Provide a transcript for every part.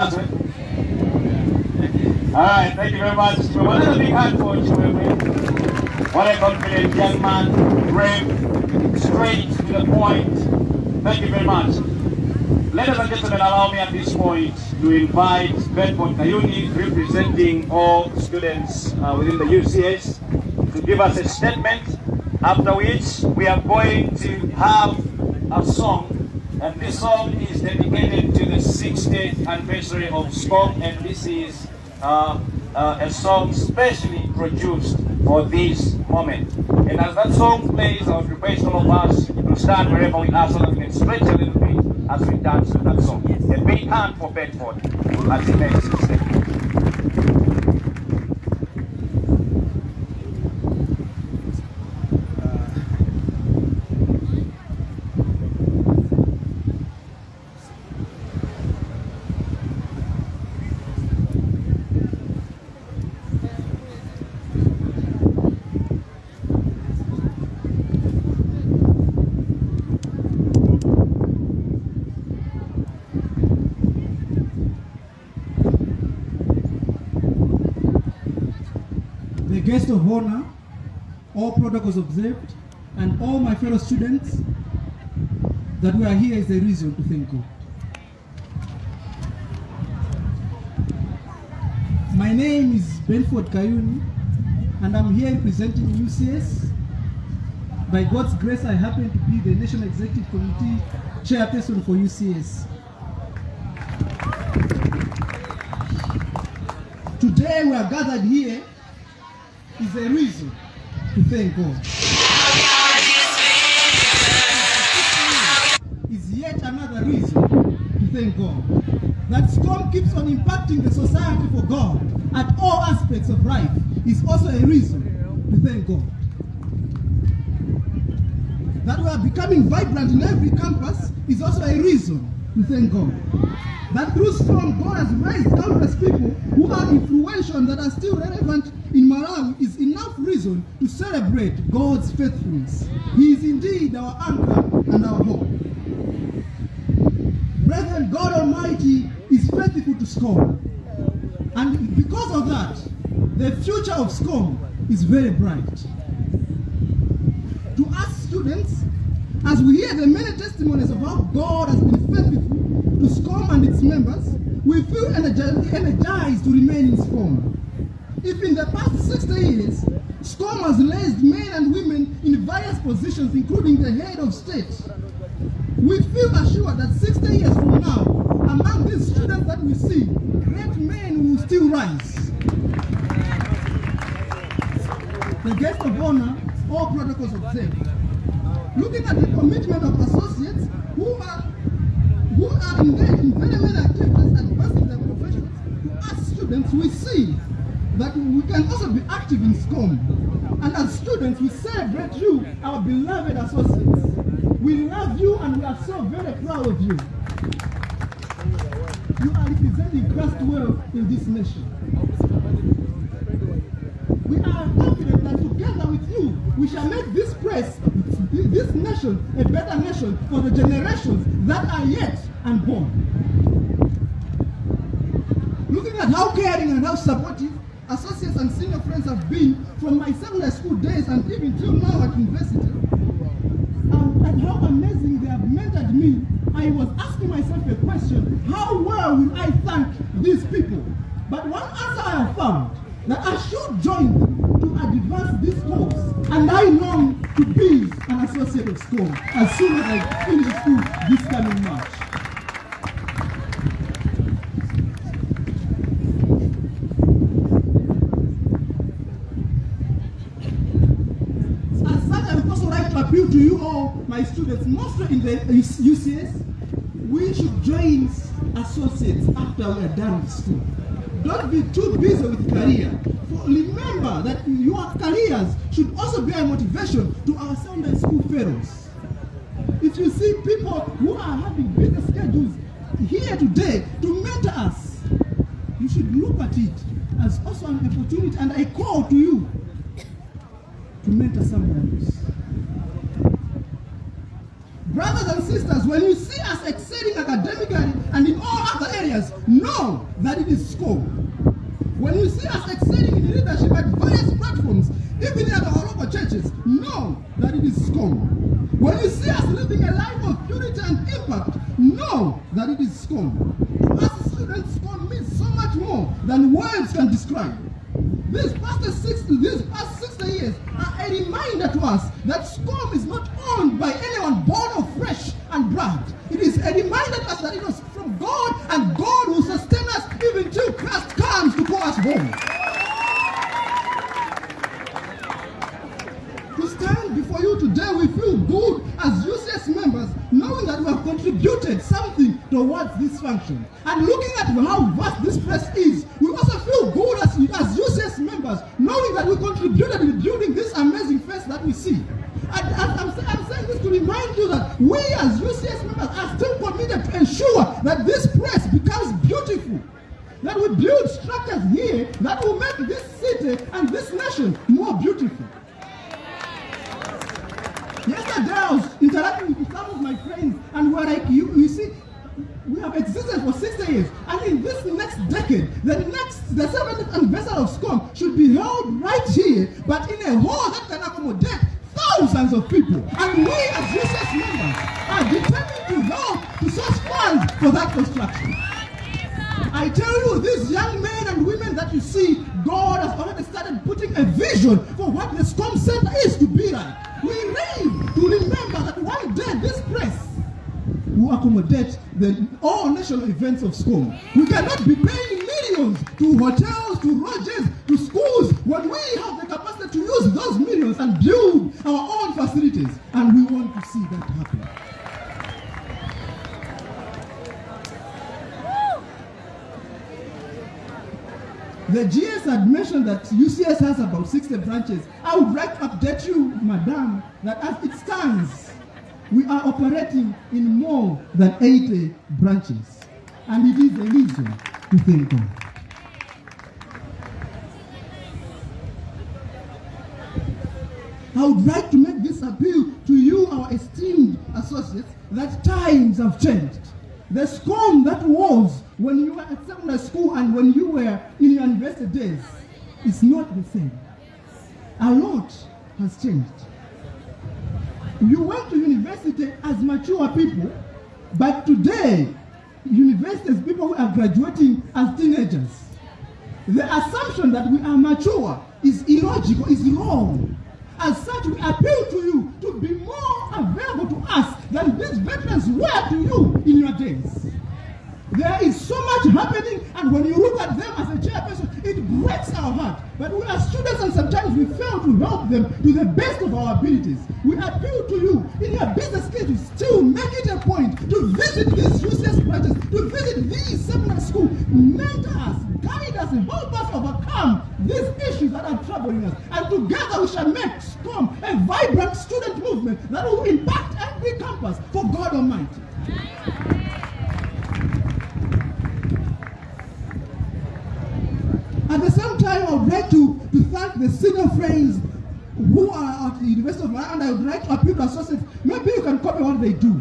Alright, thank you very much. We want a big hand for Chiwewe. What a confident young man, brave, straight to the point. Thank you very much. Ladies and gentlemen, allow me at this point to invite Bedford Kayuni, representing all students uh, within the UCS, to give us a statement, after which we are going to have a song and this song is dedicated 60th anniversary of SCOM, and this is uh, uh, a song specially produced for this moment. And as that song plays, I would request all of us to stand wherever we are so that we can stretch a little bit as we dance to that song. A big hand for Bedford as he makes his statement. the guest of honor, all protocols observed, and all my fellow students, that we are here is a reason to thank God. My name is Bedford Kayuni, and I'm here representing UCS. By God's grace, I happen to be the National Executive Committee chairperson for UCS. Today we are gathered here is a reason God. Is yet another reason to thank God. That SCOM keeps on impacting the society for God at all aspects of life is also a reason to thank God. That we are becoming vibrant in every campus is also a reason to thank God. That through SCOM, God has raised countless people who are influential that are still relevant in Malawi is enough reason to celebrate God's faithfulness. He is indeed our anchor and our hope. Brethren, God Almighty is faithful to SCOM. And because of that, the future of SCOM is very bright. To us students, as we hear the many testimonies of how God has been faithful to SCOM and its members, we feel energi- energized to remain in SCOM. If in the past 60 years, SCOM has raised men and women in various positions, including the head of state, we feel assured that 60 years from now, among these students that we see, great men will still rise. The guest of honor, all protocols observed. Looking at the commitment of associates who are who are engaged in very many activities and advancing their professions, to us students, we see that we can also be active in SCOM. And as students, we celebrate you, our beloved associates. We love you and we are so very proud of you. You are representing Christ well in this nation. We are confident that together with you, we shall make this place, this nation, a better nation for the generations that are yet unborn. Looking at how caring and how supportive associates and senior friends have been from my secondary school days and even till now at university, and, and how amazing they have mentored me, I was asking myself a question, how well will I thank these people? But one answer I have found, that I should join them to advance this cause, and I long to be an associate of SCOM as soon as I finish school this coming March. As such, I would also like to appeal to you all, my students, mostly in the UCS, we should join associates after we are done with school. Don't be too busy with career. For remember that your careers should also be a motivation to our Sunday school fellows. If you see people who are having busy schedules here today to mentor us, you should look at it as also an opportunity and I call to you to mentor someone But today, universities, people who are graduating as teenagers, the assumption that we are mature is illogical, is wrong. As such, we appeal to you to be more available to us than these veterans were to you in your days. There is so much happening, and when you look at them as a chairperson, it breaks our heart. But we are to help them to the best of our abilities. We appeal to you in your business schedules to make it a point to visit these UCS branches, to visit these seminary schools, mentor us, guide us, and help us overcome these issues that are troubling us. And together we shall make strong a vibrant student movement that will impact every campus for God Almighty. friends who are at the University of Miami and I would like to appeal to associates. maybe you can copy what they do.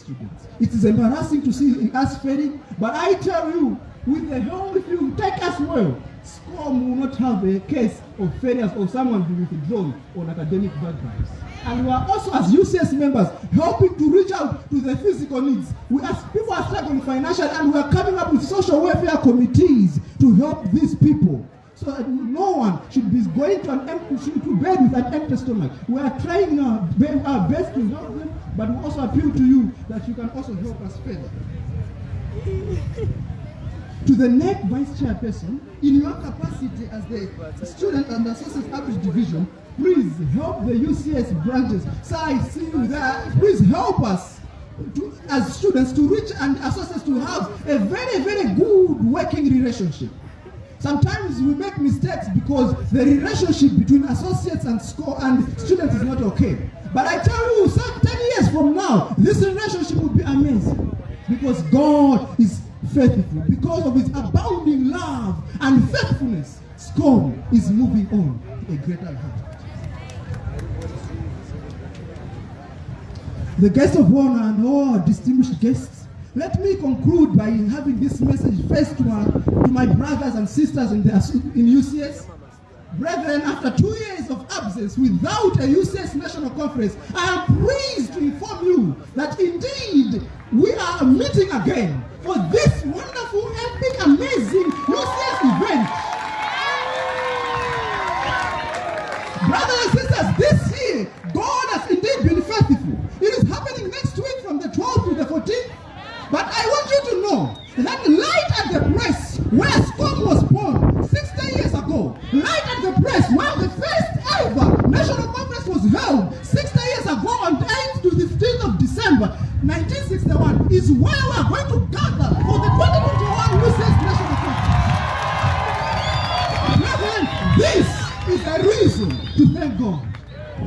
students. It is embarrassing to see us failing, but I tell you, with the whole, if you take us well, SCOM will not have a case of failures or someone being withdrawn on academic backgrounds. And we are also, as UCS members, helping to reach out to the physical needs. We as people are struggling financially, and we are coming up with social welfare committees to help these people. So that no one should be going to an empty, should to bed with an empty stomach. We are trying our, our best to help them but we also appeal to you that you can also help us further. to the next vice chairperson, in your capacity as the student and associate average division, please help the UCS branches. So I see you there. Please help us to, as students to reach and associates to have a very, very good working relationship. Sometimes we make mistakes because the relationship between associates and school and students is not okay. But I tell you, some 10 years from now, this relationship will be amazing. Because God is faithful. Because of his abounding love and faithfulness, SCOM is moving on to a greater height. The guests of honor and all distinguished guests, let me conclude by having this message first to my, to my brothers and sisters in, the, in UCS. Brethren, after two years of absence without a UCS National Conference, I am pleased to inform you that indeed we are meeting again for this wonderful, epic, amazing UCS event. Brothers and sisters, this year, God has indeed been faithful. It is happening next week from the 12th to the 14th. But I want you to know that light at the press, where SCOM was born 60 years ago, light at the press, where the first ever national conference was held 60 years ago on 8th to 15th of December 1961, is where we are going to gather for the 2021 UCS National. Brethren, this is a reason to thank God.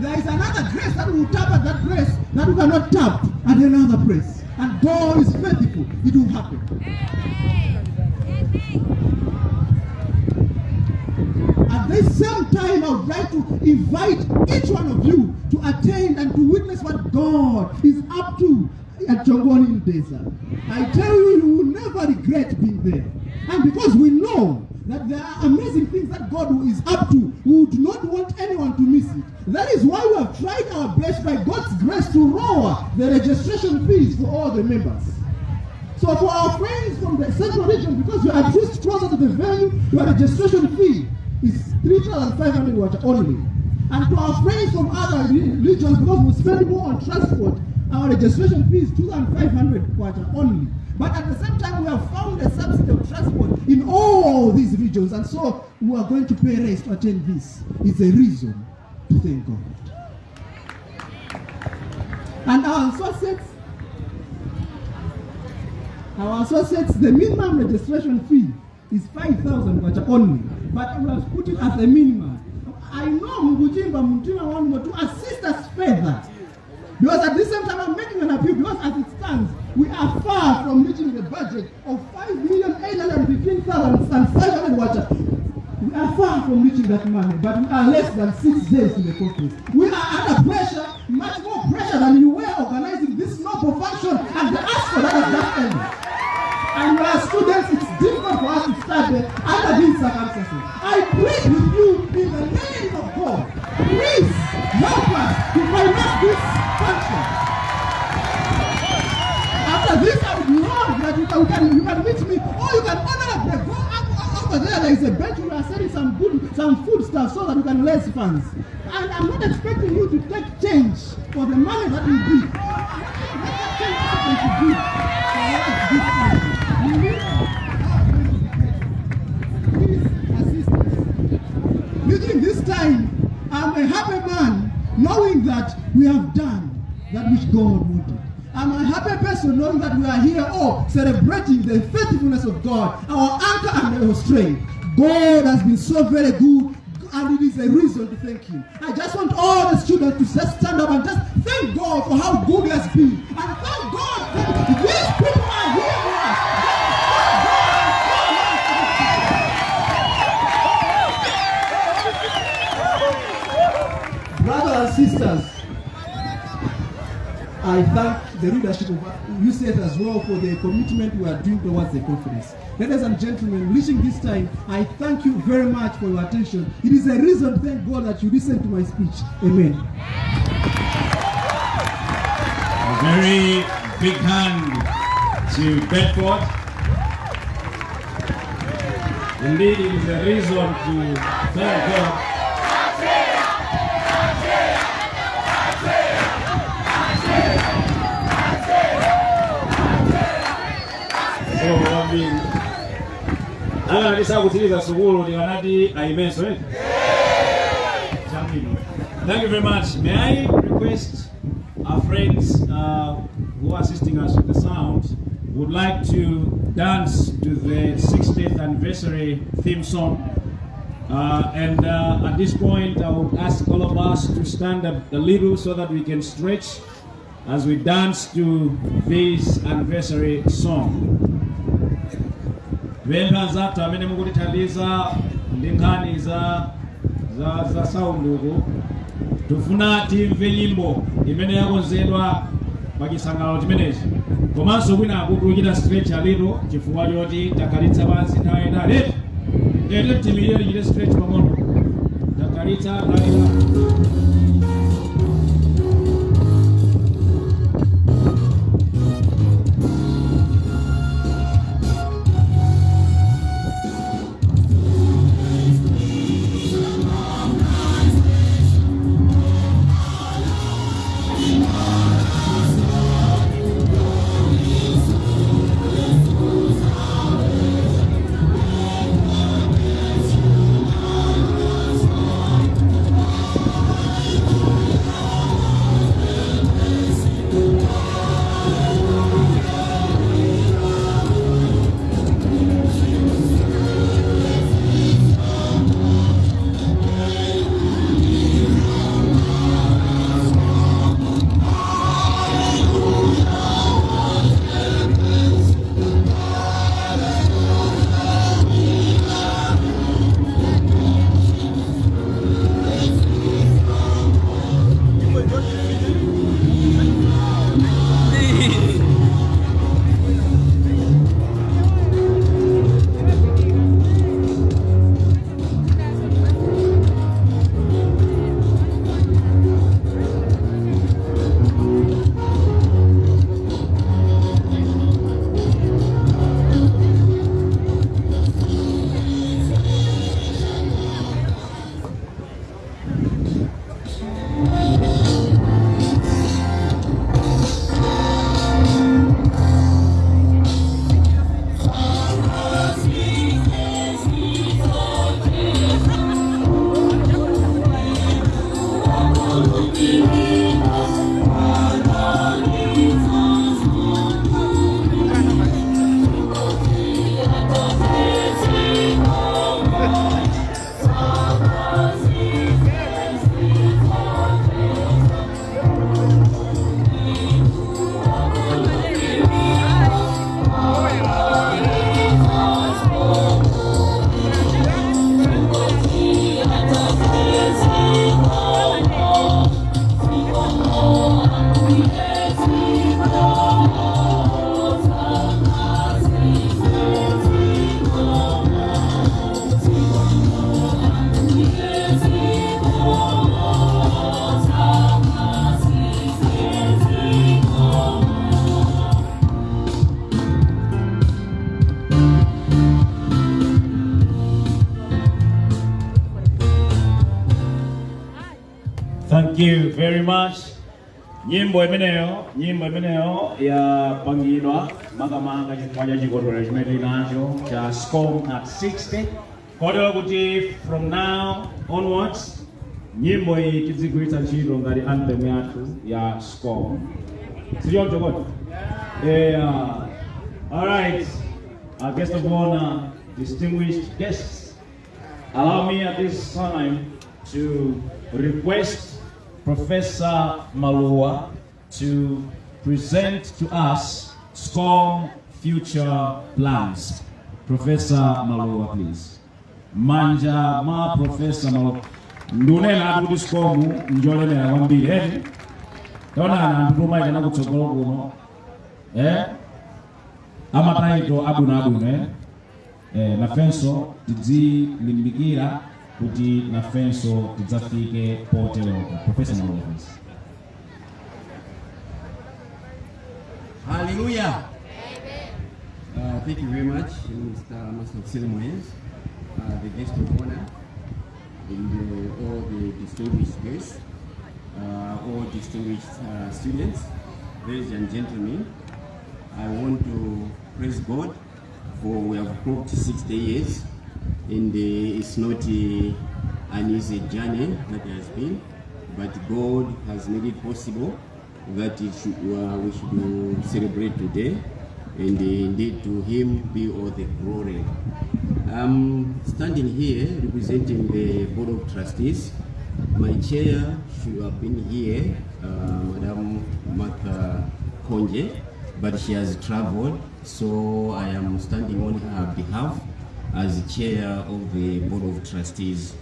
There is another grace that will tap at that grace that we cannot tap at another place. And God is faithful. It will happen. At the same time, I would like to invite each one of you to attend and to witness what God is up to at Jongoni Desert. I tell you, you will never regret being there. And because we know that there are amazing things that God is up to, we do not want anyone to miss it. That is why we have tried our best by God's grace to lower the registration fees for all the members. So for our friends from the central region, because you are just closer to the venue, your registration fee is 3,500 watt only. And to our friends from other regions, because we spend more on transport, our registration fee is 2,500 watt only. But at the same time, we have found a subsidy of transport in all these regions, and so we are going to pay rates to attend this. It's a reason to thank God. And our associates, our associates, the minimum registration fee is 5,000 kwacha only, but we have put it as a minimum. I know Mugujimba Mutima want to assist us further. Because at the same time, I'm making an appeal because as it stands, we are far from reaching the budget of 5,815,500 water. We are far from reaching that money, but we are less than six days in the conference. We are under pressure, much more pressure than you were organizing this noble function and the ask for that at that end. And we are students, difficult for us to start there under these circumstances. I plead with you in the name of God, please help us to finance this function. After this, I would love that you can, you can, you can meet me or you can honor up there. Go up, over there. There is a bench. We are selling some good, some food stuff so that we can raise funds. And I'm not expecting you to take change for the money that we give. Let that change happen to give for what us. Using this time, I'm a happy man knowing that we have done that which God wanted. I'm a happy person knowing that we are here all celebrating the faithfulness of God, our anchor and our strength. God has been so very good and it is a reason to thank him. I just want all the students to just stand up and just thank God for how good he has been. And thank God that these people are here sisters, I thank the leadership of UCS as well for the commitment we are doing towards the conference. Ladies and gentlemen, reaching this time, I thank you very much for your attention. It is a reason, thank God, that you listened to my speech. Amen. A very big hand to Bedford. Indeed, it is a reason to thank God. Thank you very much. May I request our friends uh, who are assisting us with the sound would like to dance to the 60th anniversary theme song. Uh, and uh, at this point, I would ask all of us to stand up a little so that we can stretch as we dance to this anniversary song. Vempha tamene amene mukutithandiza ndi nkhani za za za saunduku tufuna timve nyimbo imene yakonzedwa pa chisangalalo chimenechi komanso kwina akutuluchita stretch alito chifukwa choti takhalitsa pansi nthawi inali ete timirire tichite stretch pang'ono takhalitsa nthawi itali Nyimbo imeneyo, nyimbo imeneyo yapangidwa makamaka chifukwa cha chikondwerero chimene tili nacho cha SCOM at 60 kotero kuti from now onwards nyimbo iyi tidzigwiritsa ntchito ngati anthem yathu ya SCOM. Sichoncho kodi? Yeah. All right. Our guest of honor, distinguished guests, allow me at this time to request Professor Malua to present to us SCOM future plans. Professor Malua, please. Manja ma Professor Malua. Ndunena ati kuti SCOM njolemera kwambiri eti. Taonana anthu tomaita nakutsogolo kuno. Eh? Amataito abwino abwino eh? eh, nafenso tidzilimbikira kuti nafenso tidzafike poteroko profesa malovis Hallelujah. Uh, thank you very much, Mr. Master of Ceremonies, uh, the guest of honor, and uh, all the distinguished guests, uh, all distinguished uh, students, ladies and gentlemen. I want to praise God for we have clocked 60 years, and uh, it's not uh, an easy journey that has been, but God has made it possible that it should, uh, we should celebrate today, and indeed to Him be all the glory. I'm standing here representing the Board of Trustees. My chair should have been here, uh, Madam Martha Konje, but she has traveled, so I am standing on her behalf as chair of the Board of Trustees.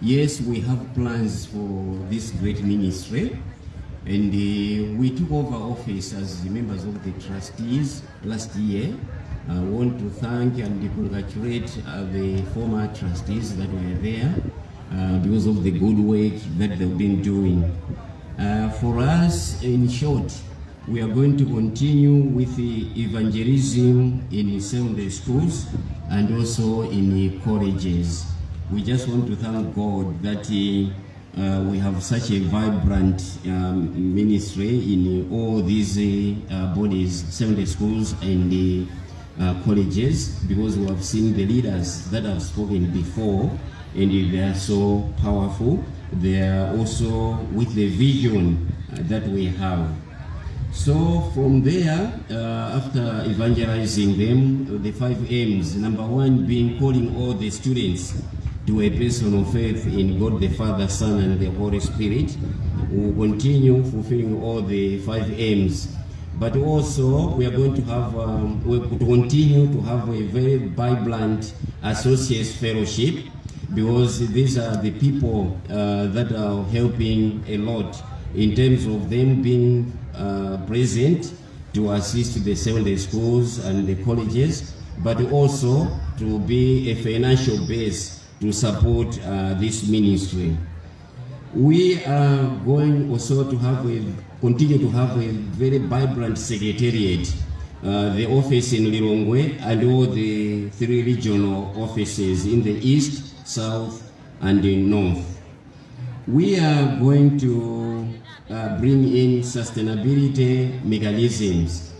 Yes, we have plans for this great ministry, and uh, we took over office as members of the trustees last year. I want to thank and congratulate uh, the former trustees that were there uh, because of the good work that they've been doing. Uh, for us, in short, we are going to continue with the evangelism in Sunday schools and also in the colleges. We just want to thank God that uh, we have such a vibrant um, ministry in all these uh, bodies, Sunday schools and the uh, colleges, because we have seen the leaders that have spoken before, and they are so powerful. They are also with the vision that we have. So from there, uh, after evangelizing them, the five aims, number one being calling all the students to a personal faith in God the Father, Son, and the Holy Spirit, we will continue fulfilling all the five aims. But also, we are going to have, um, we continue to have a very vibrant associates fellowship because these are the people uh, that are helping a lot in terms of them being uh, present to assist the Sunday schools and the colleges, but also to be a financial base to support uh, this ministry. We are going also to have a, continue to have a very vibrant secretariat, uh, the office in Lilongwe and all the three regional offices in the east, south, and the north. We are going to uh, bring in sustainability mechanisms.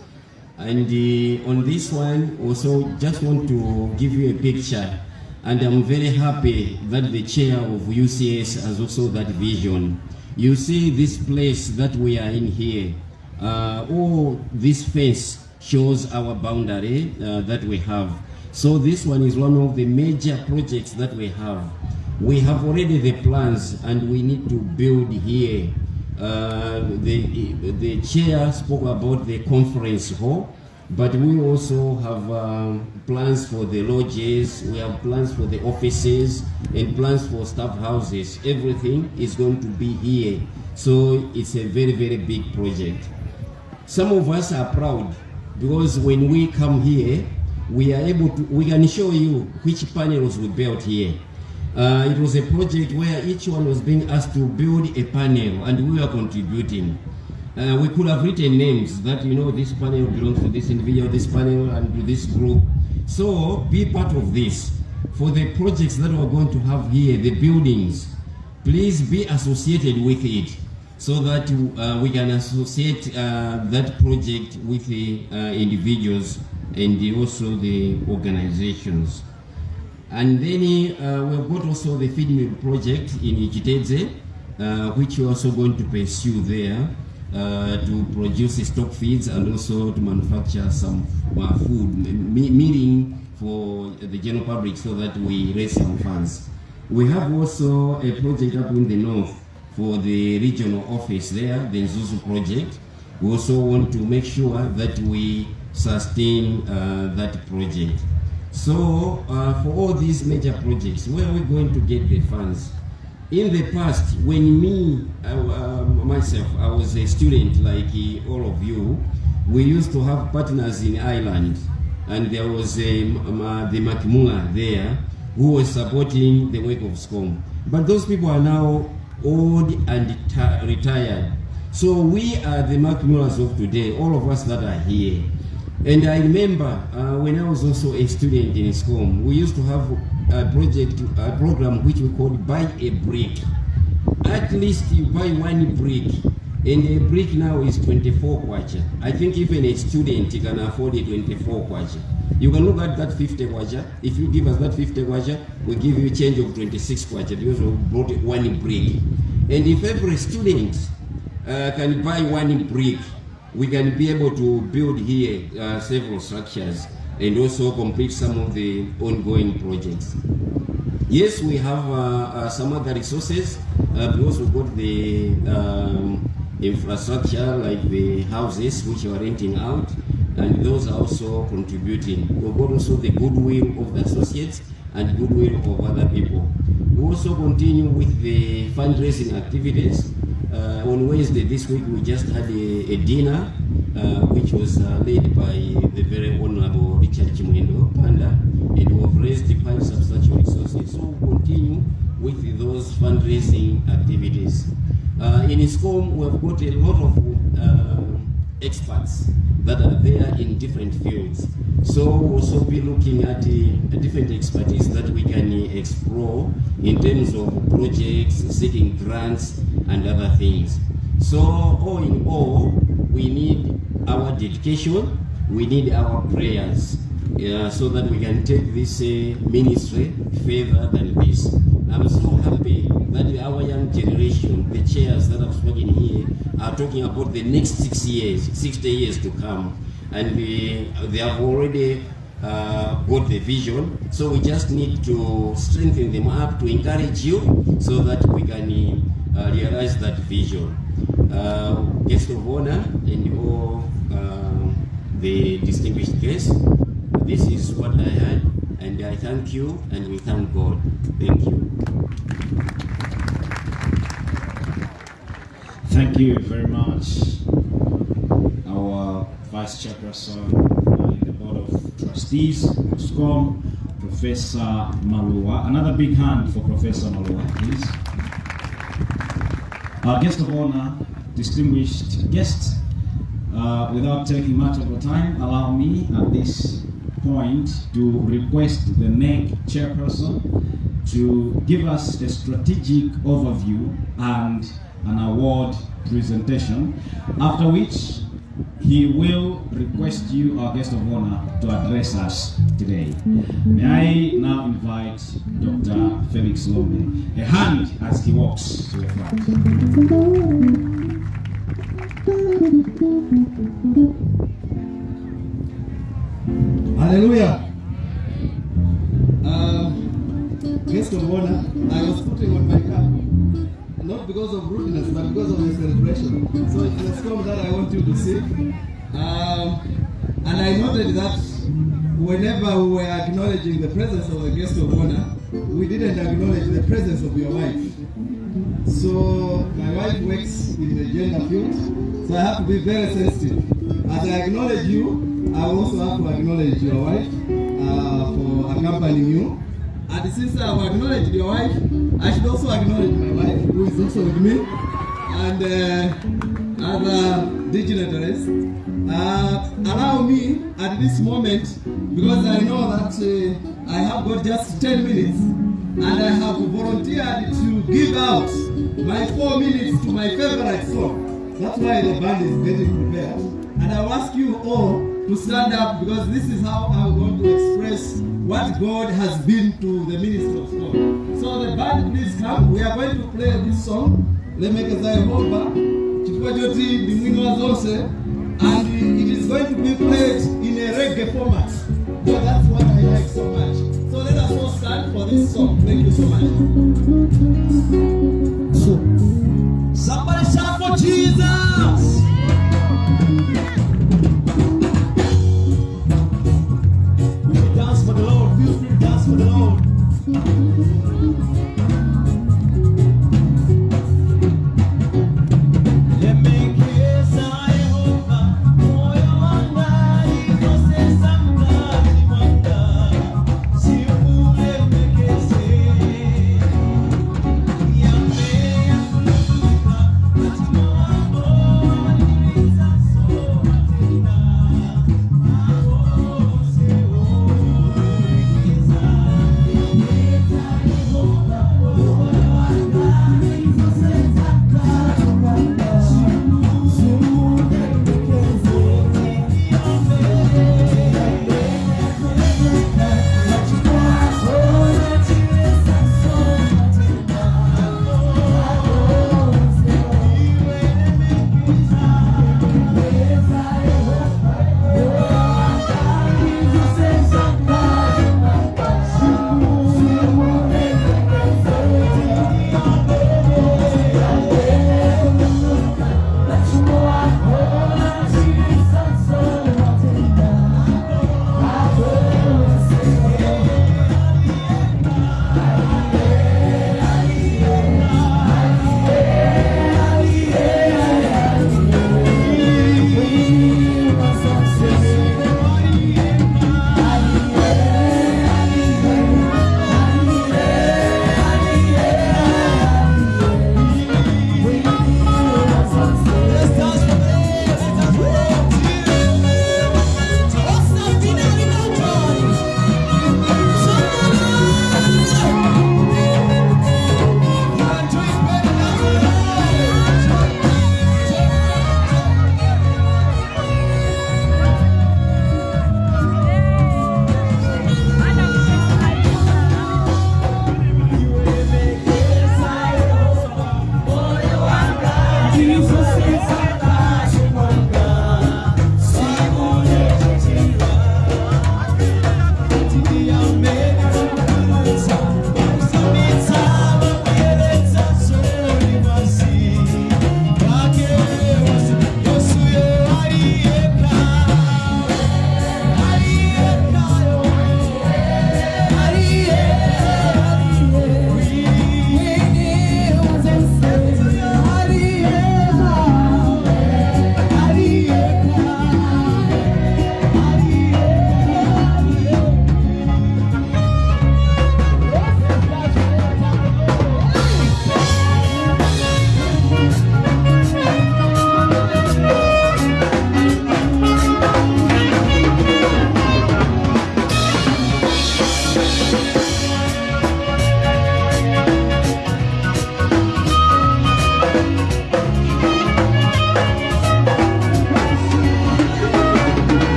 And uh, on this one, also just want to give you a picture. And I'm very happy that the chair of UCS has also that vision. You see this place that we are in here. Uh, this fence shows our boundary uh, that we have. So this one is one of the major projects that we have. We have already the plans and we need to build here. Uh, the, the chair spoke about the conference hall, but we also have um, plans for the lodges, we have plans for the offices, and plans for staff houses. Everything is going to be here. So it's a very, very big project. Some of us are proud because when we come here, we are able to, we can show you which panels we built here. Uh, it was a project where each one was being asked to build a panel and we were contributing. Uh, we could have written names that, you know, this panel belongs to this individual, this panel and to this group. So be part of this. For the projects that we're going to have here, the buildings, please be associated with it so that uh, we can associate uh, that project with the uh, individuals and also the organizations. And then uh, we've got also the feed mill project in Chitedze, uh, which we're also going to pursue there uh, to produce stock feeds and also to manufacture some uh, food, me- meaning for the general public so that we raise some funds. We have also a project up in the north for the regional office there, the Mzuzu project. We also want to make sure that we sustain uh, that project. So, uh, for all these major projects, where are we going to get the funds? In the past, when me, uh, uh, myself, I was a student like all of you, we used to have partners in Ireland, and there was um, uh, the Makimula there who was supporting the work of SCOM. But those people are now old and retired. So we are the Makimulas of today, all of us that are here. And I remember uh, when I was also a student in SCOM, we used to have a project, a program which we called Buy a Brick. At least you buy one brick And a brick now is 24 kwacha. I think even a student can afford a 24 kwacha. You can look at that 50 kwacha. If you give us that 50 kwacha, we give you a change of 26 kwacha because we bought one brick. And if every student uh, can buy one brick, we can be able to build here uh, several structures and also complete some of the ongoing projects. Yes, we have uh, uh, some other resources. Uh, we also got the um, infrastructure like the houses which are renting out, and those are also contributing. We've got also the goodwill of the associates and goodwill of other people. We also continue with the fundraising activities. Uh, on Wednesday this week, we just had a, a dinner uh, which was uh, led by the very honorable Richard Chimwendo Banda, and we have raised quite substantial resources. So we'll continue with those fundraising activities. Uh, in SCOM, we've got a lot of uh, experts that are there in different fields. So we'll also be looking at uh, different expertise that we can uh, explore in terms of projects, seeking grants, and other things. So all in all, we need our dedication, we need our prayers, yeah, so that we can take this uh, ministry further than this. I'm so happy that our young generation, the chairs that have spoken here, are talking about the next six years, 60 years to come. And we, they have already uh, got the vision. So we just need to strengthen them up, to encourage you, so that we can uh, realize that vision. Uh, guest of honor and all uh, the distinguished guests, this is what I had, and I thank you, and we thank God. Thank you. Thank you very much, our Vice Chairperson uh, in the Board of Trustees, SCOM, Professor Malua. Another big hand for Professor Malua, please. Our guest of honor, distinguished guests, uh, without taking much of your time, allow me at this point to request the NEC chairperson to give us a strategic overview and an award presentation, after which he will request you, our guest of honor, to address us today. Mm-hmm. May I now invite Dr. Felix Lombe, a hand as he walks to the front. Hallelujah. Guest of honor, I was putting on my cap, not because of rudeness, but because of the celebration. So it's a song that I want you to sing. Um, and I noted that whenever we were acknowledging the presence of the guest of honor, we didn't acknowledge the presence of your wife. So my wife works in the gender field, so I have to be very sensitive. As I acknowledge you, I also have to acknowledge your wife uh, for accompanying you. And since I have acknowledged your wife, I should also acknowledge my wife, who is also with me, and uh, other dignitaries. Uh, allow me at this moment, because I know that uh, I have got just 10 minutes, and I have volunteered to give out my four minutes to my favorite song. That's why the band is getting prepared. And I ask you all to stand up because this is how I'm going to express what God has been to the ministry of God. So the band, please come. We are going to play this song. Lemekeza Yehova, chukua joti bimwino zonse, and it is going to be played in a reggae format. So that's what I like so much. So let us all stand for this song. Thank you so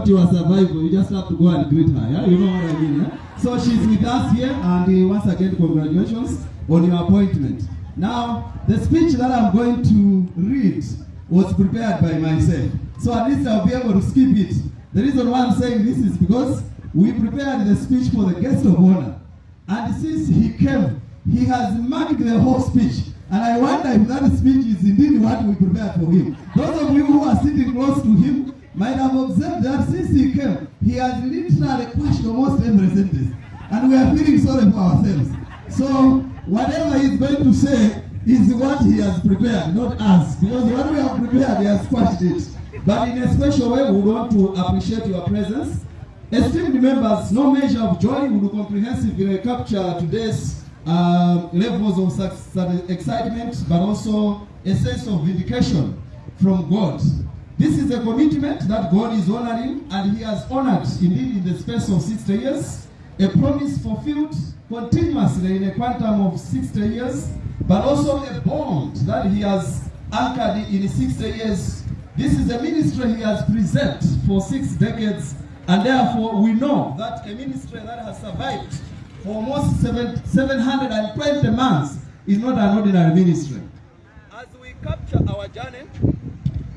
want your survival, you just have to go and greet her. Yeah, you know what I mean. Yeah? So she's with us here, and uh, once again, congratulations on your appointment. Now, the speech that I'm going to read was prepared by myself, so at least I'll be able to skip it. The reason why I'm saying this is because we prepared the speech for the guest of honor, and since he came, he has marked the whole speech. And I wonder if that speech is indeed what we prepared for him. Those of you who are sitting close to him might have observed that since he came, he has literally crushed almost every sentence. And we are feeling sorry for ourselves. So, whatever he's going to say is what he has prepared, not us. Because what we have prepared, he has quashed it. But in a special way, we want to appreciate your presence. Esteemed members, no measure of joy will comprehensively capture today's uh, levels of excitement, but also a sense of vindication from God. This is a commitment that God is honoring, and He has honored indeed in the space of 60 years, a promise fulfilled continuously in a quantum of 60 years, but also a bond that He has anchored in 60 years. This is a ministry He has preserved for six decades, and therefore we know that a ministry that has survived for almost seven, 720 months is not an ordinary ministry. As we capture our journey,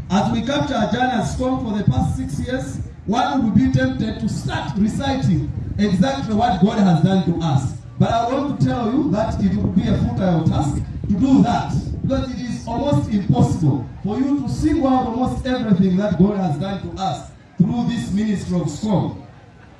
as we capture our journey as SCOM for the past six years, one would be tempted to start reciting exactly what God has done to us. But I want to tell you that it will be a futile task to do that because it is almost impossible for you to single out almost everything that God has done to us through this ministry of SCOM.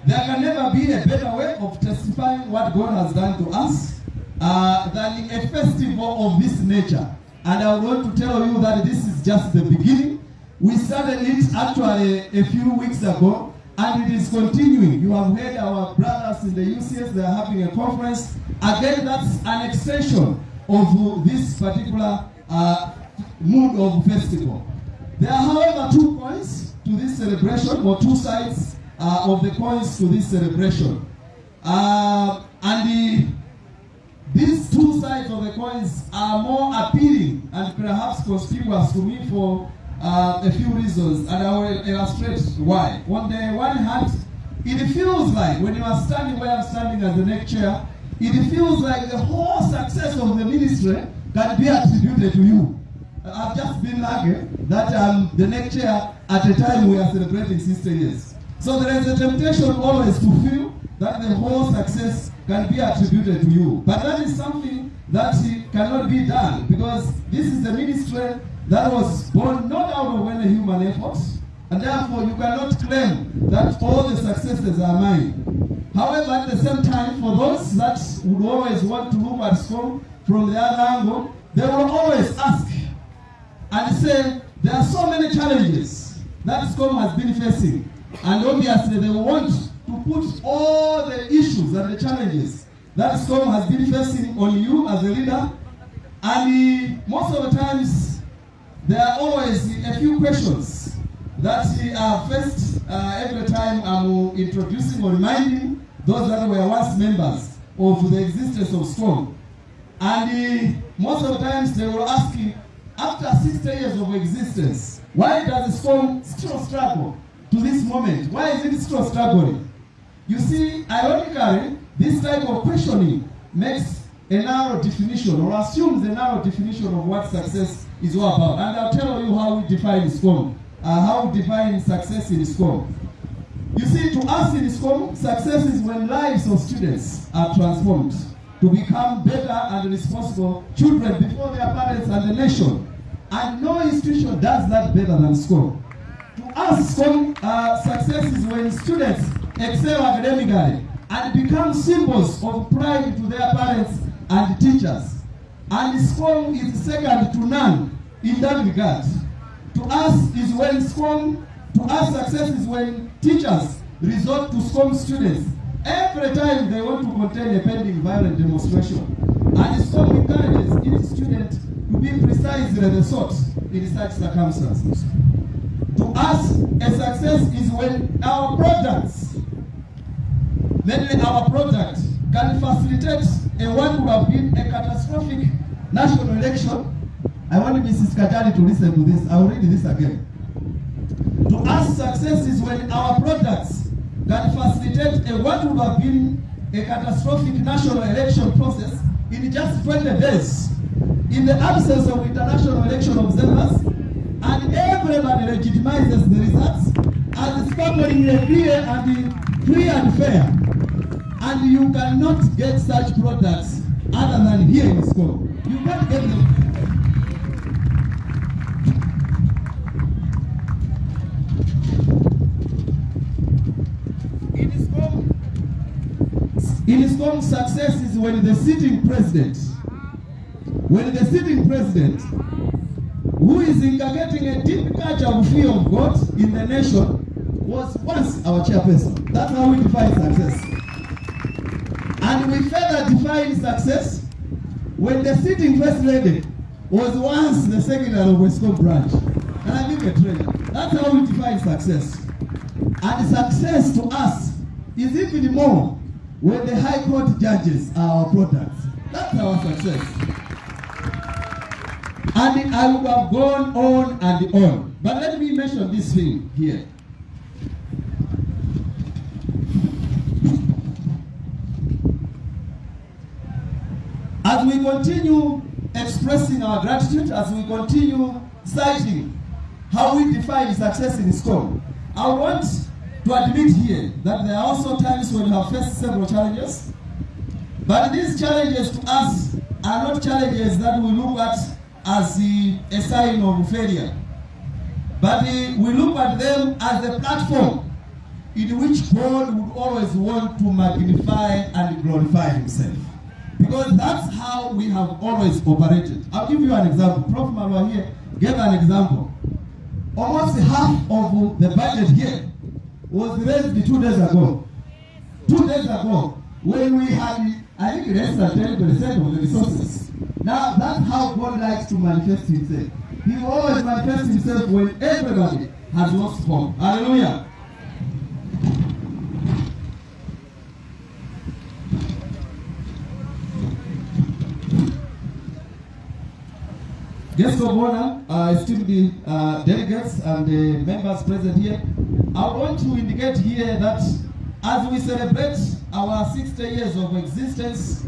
There can never be a better way of testifying what God has done to us uh, than a festival of this nature. And I want to tell you that this is just the beginning. We started it actually a few weeks ago, and it is continuing. You have heard our brothers in the UCS, they are having a conference. Again, that's an extension of this particular uh, mood of festival. There are, however, two points to this celebration, or two sides uh, of the coins to this celebration. Uh, and the, these two sides of the coins are more appealing and perhaps conspicuous to me for uh, a few reasons, and I will illustrate why. On the one hand, it feels like when you are standing where I'm standing as the next chair, it feels like the whole success of the ministry can be attributed to you. I've just been lucky that I'm the next chair at a time we are celebrating 60 years. So there is a temptation always to feel that the whole success can be attributed to you. But that is something that cannot be done because this is the ministry that was born not out of any human effort, and therefore you cannot claim that all the successes are mine. However, at the same time, for those that would always want to look at SCOM from the other angle, they will always ask and say, there are so many challenges that SCOM has been facing. And obviously they want put all the issues and the challenges that SCOM has been facing on you as a leader. And uh, most of the times, there are always a few questions that are faced uh, every time I'm introducing or reminding those that were once members of the existence of SCOM. And uh, most of the times they will ask you, after 60 years of existence, why does the SCOM still struggle to this moment? Why is it still struggling? You see, ironically, this type of questioning makes a narrow definition or assumes a narrow definition of what success is all about. And I'll tell you how we define SCOM, uh, how we define success in SCOM. You see, to us in SCOM, success is when lives of students are transformed to become better and responsible children before their parents and the nation. And no institution does that better than SCOM. To us, SCOM uh, success is when students excel academically and become symbols of pride to their parents and teachers. And SCOM is second to none in that regard. To us is when SCOM, to us success is when teachers resort to SCOM students every time they want to contain a pending violent demonstration. And SCOM encourages its students to be precisely the sort in such circumstances. Us, a success is when our products, mainly our product, can facilitate a what would have been a catastrophic national election. I want Mrs. Kachale to listen to this. I will read this again. To us, success is when our products can facilitate a what would have been a catastrophic national election process in just 20 days, in the absence of international election observers, and everybody legitimizes the results as scopely clear and free and fair. And you cannot get such products other than here in school. You can't get them. In SCOM, in SCOM, success is when the sitting president, when the sitting president, who is inculcating a deep culture of fear of God in the nation, was once our chairperson. That's how we define success. And we further define success when the sitting first lady was once the secretary of Westcom branch. And I think a trainer. That's how we define success. And success to us is even more when the high court judges are our products. That's our success. And I would have gone on and on. But let me mention this thing here. As we continue expressing our gratitude, as we continue citing how we define success in SCOM, I want to admit here that there are also times when we have faced several challenges, but these challenges to us are not challenges that we look at as a sign of failure, but uh, we look at them as a platform in which God would always want to magnify and glorify himself. Because that's how we have always operated. I'll give you an example. Prof. Malua here gave an example. Almost half of the budget here was raised two days ago. Two days ago, when we had, I think, less than 10% of the resources. Now, that's how God likes to manifest himself. He always manifests himself when everybody has lost hope. Hallelujah. Guests of honor, uh, esteemed uh, delegates and uh, members present here, I want to indicate here that as we celebrate our 60 years of existence,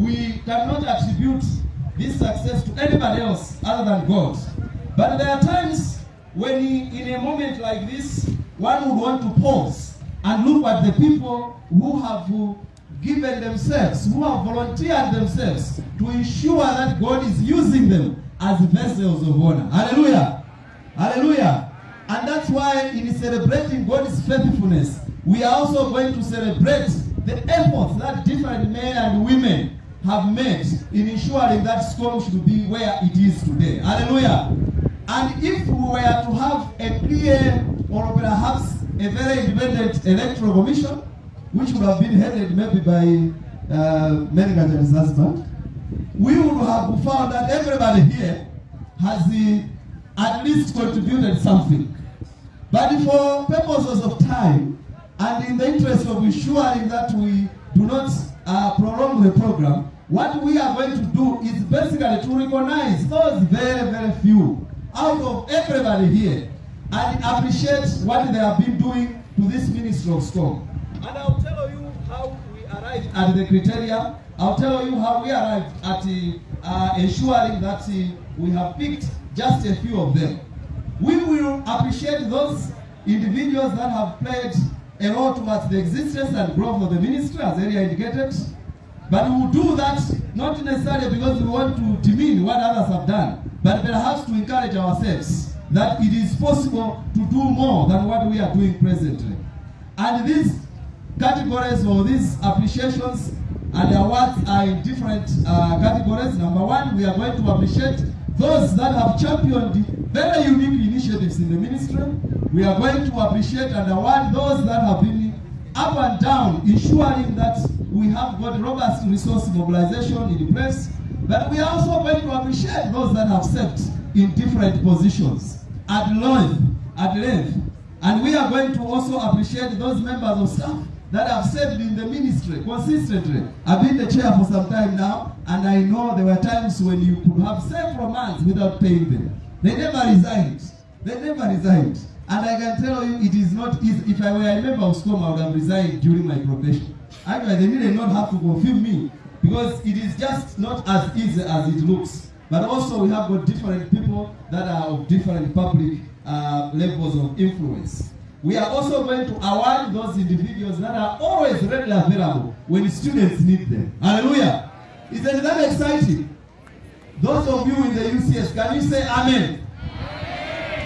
we cannot attribute this success to anybody else other than God. But there are times when he, in a moment like this, one would want to pause and look at the people who have given themselves, who have volunteered themselves to ensure that God is using them as vessels of honor. Hallelujah. Hallelujah. And that's why in celebrating God's faithfulness, we are also going to celebrate the efforts that different men and women have made in ensuring that SCOM should be where it is today. Hallelujah. And if we were to have a clear or perhaps a very independent electoral commission, which would have been headed maybe by uh, Mengajan's husband, we would have found that everybody here has the, at least contributed something. But for purposes of time and in the interest of ensuring that we do not uh, prolong the program, what we are going to do is basically to recognize those very, very few out of everybody here and appreciate what they have been doing to this ministry of SCOM. And I'll tell you how we arrived at the criteria. I'll tell you how we arrived at uh, ensuring that uh, we have picked just a few of them. We will appreciate those individuals that have played a role towards the existence and growth of the ministry, as earlier indicated. But we will do that not necessarily because we want to demean what others have done, but perhaps to encourage ourselves that it is possible to do more than what we are doing presently. And these categories or these appreciations and awards are in different uh, categories. Number one, we are going to appreciate those that have championed very unique initiatives in the ministry. We are going to appreciate and award those that have been up and down, ensuring that we have got robust resource mobilization in place. But we are also going to appreciate those that have served in different positions at length, at length. And we are going to also appreciate those members of staff that have served in the ministry consistently. I've been the chair for some time now, and I know there were times when you could have several months without paying them. They never resigned. They never resigned. And I can tell you, it is not easy. If I were a member of SCOM, I would have resigned during my probation. Actually, they did not have to confirm me because it is just not as easy as it looks. But also, we have got different people that are of different public uh, levels of influence. We are also going to award those individuals that are always readily available when students need them. Hallelujah. Isn't that exciting? Those of you in the UCS, can you say amen?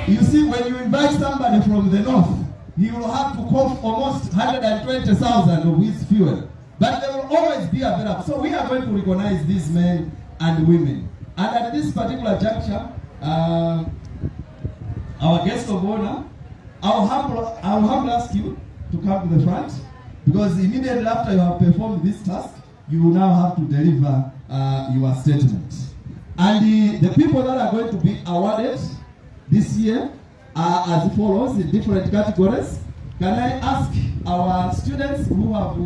You see, when you invite somebody from the north, he will have to cough almost 120,000 of his fuel. But they will always be available. So we are going to recognize these men and women. And at this particular juncture, uh, our guest of honor, I'll humble, I'll humble ask you to come to the front because immediately after you have performed this task, you will now have to deliver uh, your statement. And the, the people that are going to be awarded this year are as follows in different categories. Can I ask our students who have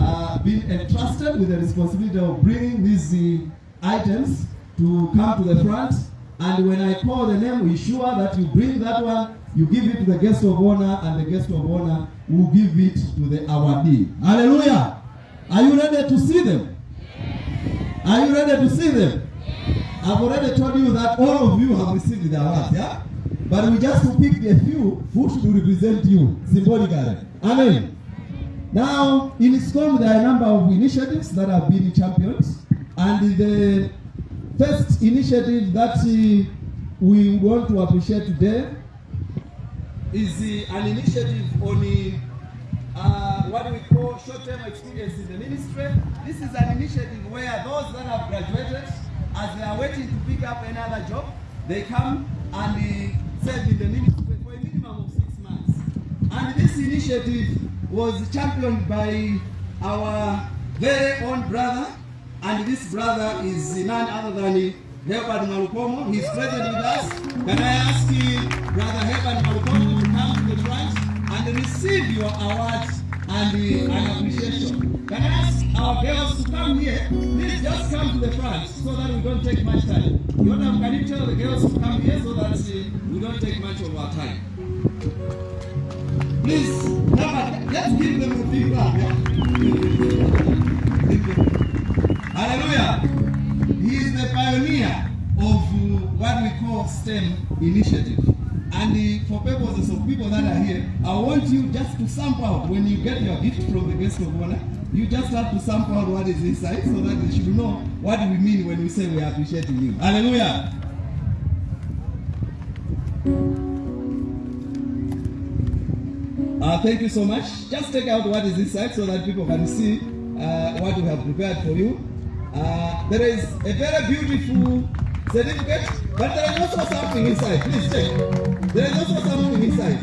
uh, been entrusted with the responsibility of bringing these uh, items to come to the front? And when I call the name, we sure that you bring that one, you give it to the guest of honor, and the guest of honor will give it to the awardee. Hallelujah! Are you ready to see them? Are you ready to see them? I've already told you that all of you have received the awards, yeah? But we just picked a few who should represent you symbolically. Amen. Now, in SCOM, there are a number of initiatives that have been championed. And the first initiative that uh, we want to appreciate today is uh, an initiative on uh, what we call short-term experience in the ministry. This is an initiative where those that have graduated as they are waiting to pick up another job, they come and uh, serve in the ministry for a minimum of six months. And this initiative was championed by our very own brother, and this brother is none other than Herbert Malukomo. He's present with us. Can I ask you, Brother Herbert Malukomo to come to the front and receive your award and uh, an appreciation? Can I ask our girls to come here? Please just come to the front so that we don't take much time. Yonam, can you tell the girls to come here so that we don't take much of our time? Please, now, let's give them a big clap. Hallelujah. He is the pioneer of what we call STEM initiative. And uh, for purposes of people that are here, I want you just to sample out when you get your gift from the guest of honor. You just have to sample out what is inside so that they should know what we mean when we say we are appreciating you. Hallelujah. Uh, thank you so much. Just take out what is inside so that people can see uh, what we have prepared for you. Uh, there is a very beautiful certificate, but there is also something inside. Please check. There is also something inside.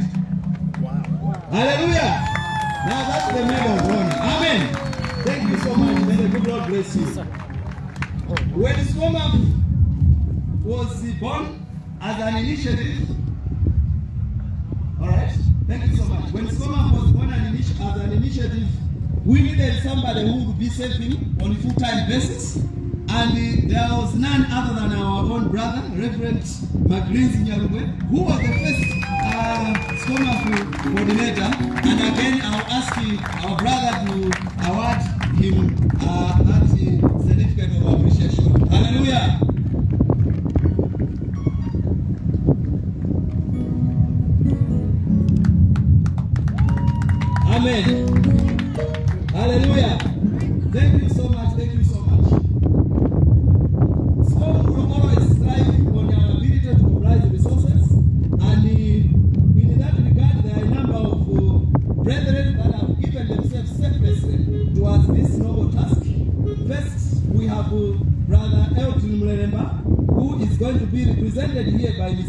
Wow. Hallelujah. Now that's the medal of honor. Amen. Thank you so much. May the good Lord bless you. When SCOMAF was born as an initiative, all right. Thank you so much. When SCOMAF was born as an initiative, we needed somebody who would be serving on a full-time basis. And there was none other than our own brother, Reverend Nyarugwe, who was the first uh, SCOMAF coordinator. And again, I'll ask our brother to award him uh, that certificate of appreciation. Hallelujah.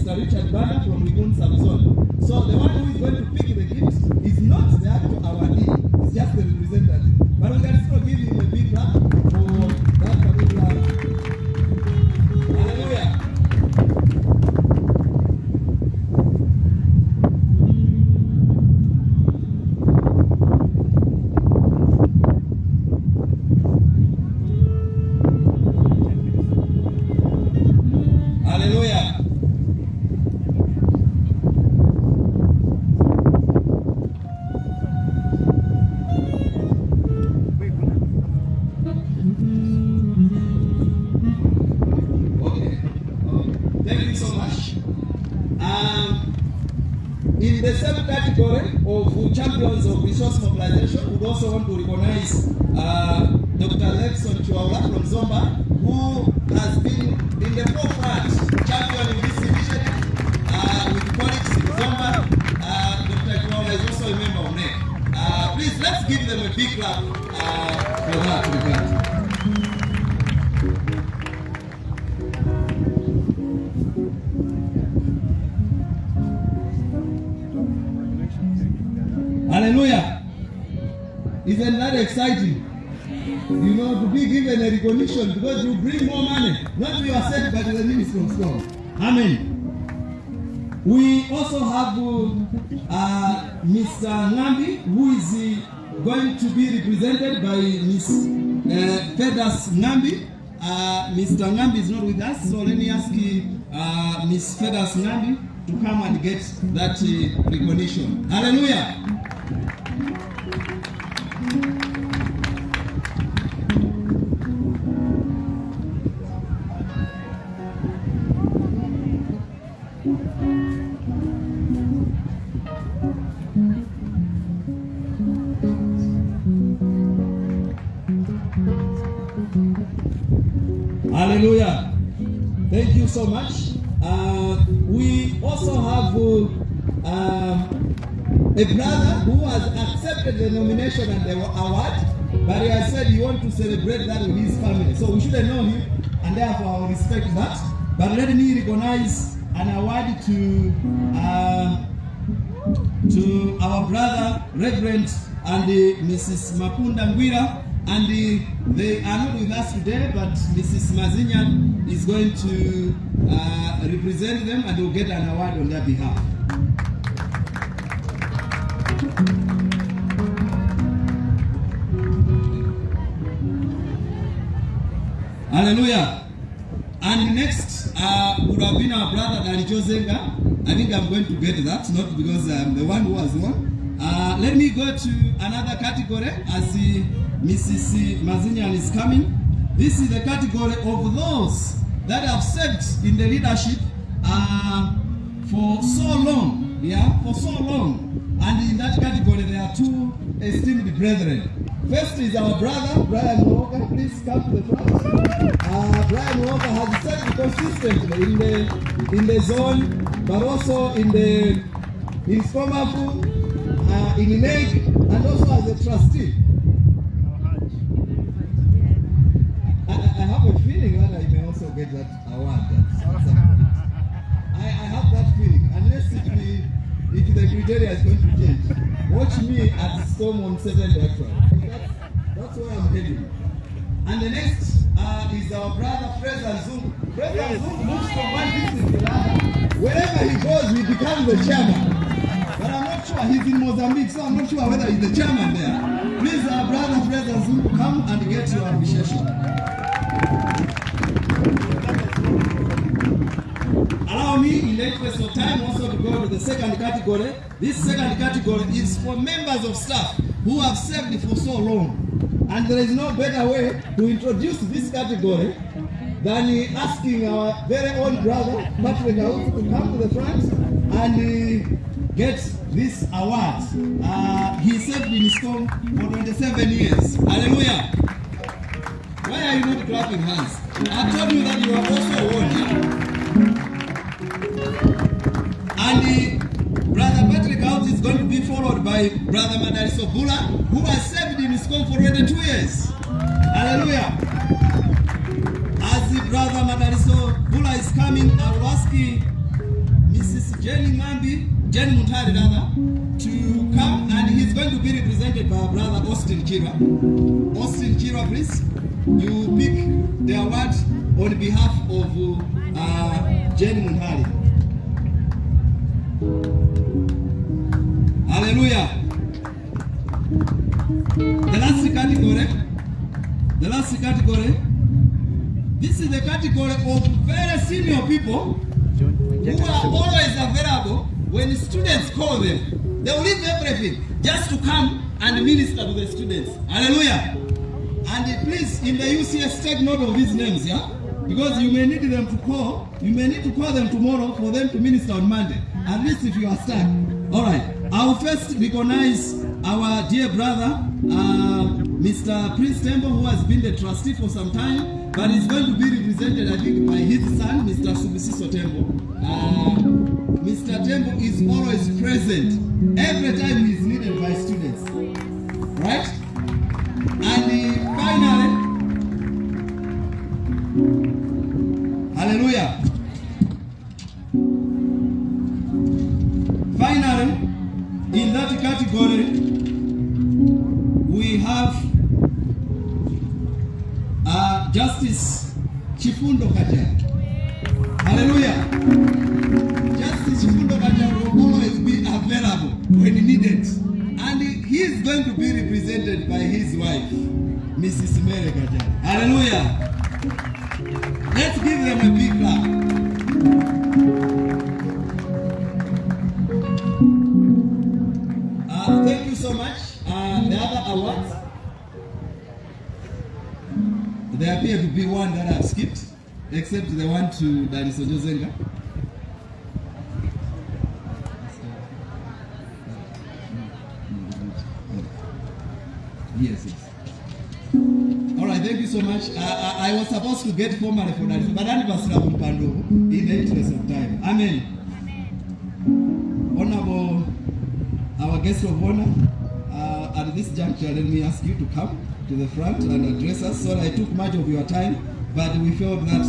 Mr. Richard and get that uh, recognition. To uh, represent them and will get an award on their behalf. Hallelujah. And next uh, would have been our brother Danijo Zenga. I think I'm going to get that, not because I'm the one who has won. Uh, let me go to another category as the Mrs. Mazinyan is coming. This is the category of those that have served in the leadership uh, for so long, yeah, for so long. And in that category, there are two esteemed brethren. First is our brother, Brian Walker. Please come to the front. Uh, Brian Walker has served consistently in the in the zone, but also in the in SCOMAF, uh, in NEG, and also as a trustee. Criteria is going to change. Watch me at the Storm on 7th April. That's, that's where I'm heading. And the next uh, is our brother Fraser Zungu. Fraser Zungu moves from one district to the other. Wherever he goes, he becomes the chairman. But I'm not sure he's in Mozambique, so I'm not sure whether he's the chairman there. Please, our brother Fraser Zungu, come and get your appreciation. Allow me, in the interest of time, also to go to the second category. This second category is for members of staff who have served for so long. And there is no better way to introduce this category than asking our very own brother, Patrick to come to the front and uh, get this award. Uh, he served in SCOM for 27 years. Hallelujah. Why are you not clapping hands? I told you that you are also one. And uh, Brother Patrick Audzo is going to be followed by Brother Madariso Bula, who has served in SCOM for already two years. Hallelujah. As the Brother Madariso Bula is coming, I will ask Mrs. Jenny Ngambi, Jenny Mutari rather, to come and he's going to be represented by brother Austin Kira. Austin Kira, please. You pick the award on behalf of uh, Jenny Muntari. Hallelujah. The last category, the last category, this is the category of very senior people who are always available when students call them. They will leave everything just to come and minister to the students. Hallelujah. And please, in the UCS, take note of these names, yeah? Because you may need them to call, you may need to call them tomorrow for them to minister on Monday. At least if you are stuck. All right. I will first recognize our dear brother, uh, Mr. Prince Tembo, who has been the trustee for some time, but is going to be represented, I think, by his son, Mr. Subisiso Tembo. Uh, Mr. Tembo is always present every time he is needed by students. Right? We have uh, Justice Chifundo Kachale. Hallelujah. Justice Chifundo Kachale will always be available when needed. And he is going to be represented by his wife, Mrs. Mary Kachale. Hallelujah. Let's give them a big except the one to Daniso Jozenga. Yes, yes. All right, thank you so much. I, I, was supposed to get formally for that, but I was in the interest of time. Amen. Honorable, our guest of honor, uh, at this juncture, let me ask you to come to the front and address us. Sorry, I took much of your time, but we felt that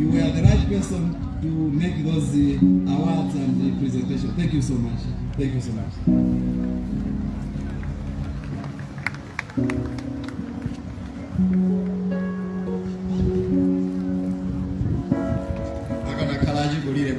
you were the right person to make those uh, awards and the presentation. Thank you so much. Thank you so much. akana kalaji golire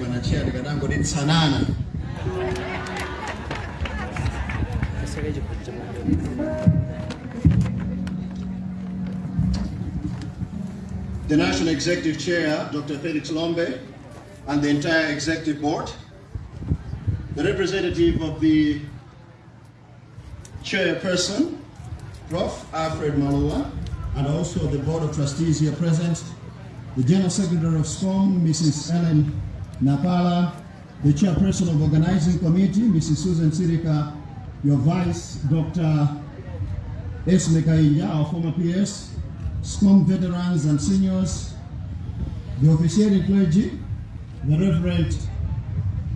The National Executive Chair, Dr. Felix Lombe, and the entire Executive Board, the representative of the Chairperson, Prof. Alfred Malua, and also the Board of Trustees here present, the General Secretary of SCOM, Mrs. Ellen Napala, the Chairperson of Organizing Committee, Mrs. Susan Sirika, your Vice, Dr. Esme Kaija, our former PS, SCOM veterans and seniors, the officiating clergy, the Reverend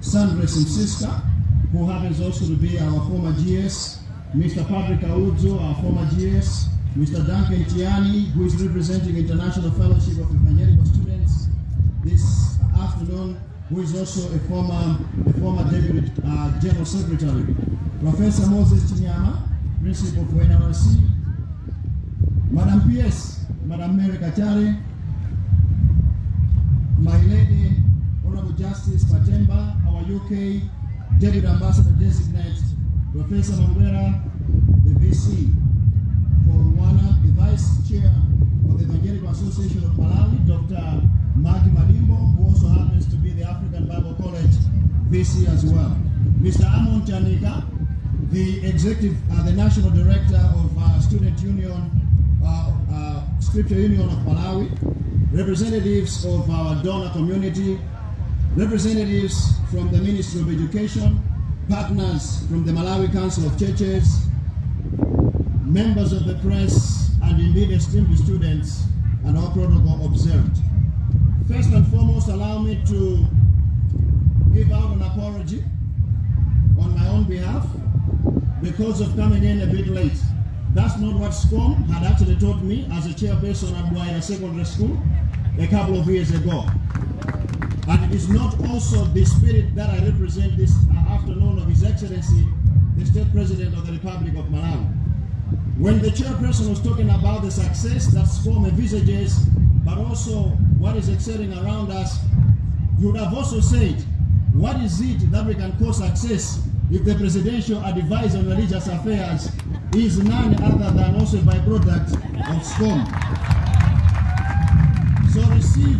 Sandra Simsiska, who happens also to be our former GS, Mr. Patrick Audzo, our former GS, Mr. Duncan Tiani, who is representing International Fellowship of Evangelical Students this afternoon, who is also a former, a former Deputy uh, General Secretary. Professor Moses Chinyama, Principal for NRC, Madam PS, Madam Mary Kachale, my lady, Honorable Justice Patemba, our UK Deputy Ambassador Designate, Professor Mangwera, the VC for Rwanda, the Vice Chair of the Evangelical Association of Malawi, Dr. Maggie Malimbo, who also happens to be the African Bible College VC as well. Mr. Amon Chanika, the Executive, uh, the National Director of uh, Student Union, Uh, Scripture Union of Malawi, representatives of our donor community, representatives from the Ministry of Education, partners from the Malawi Council of Churches, members of the press, and indeed esteemed students, and all protocol observed. First and foremost, allow me to give out an apology on my own behalf because of coming in a bit late. That's not what SCOM had actually taught me as a chairperson at Bwaila Secondary School a couple of years ago. And it is not also the spirit that I represent this uh, afternoon of His Excellency, the State President of the Republic of Malawi. When the chairperson was talking about the success that SCOM envisages, but also what is excelling around us, you would have also said, what is it that we can call success if the presidential advisor on religious affairs is none other than also a byproduct of SCOM? So receive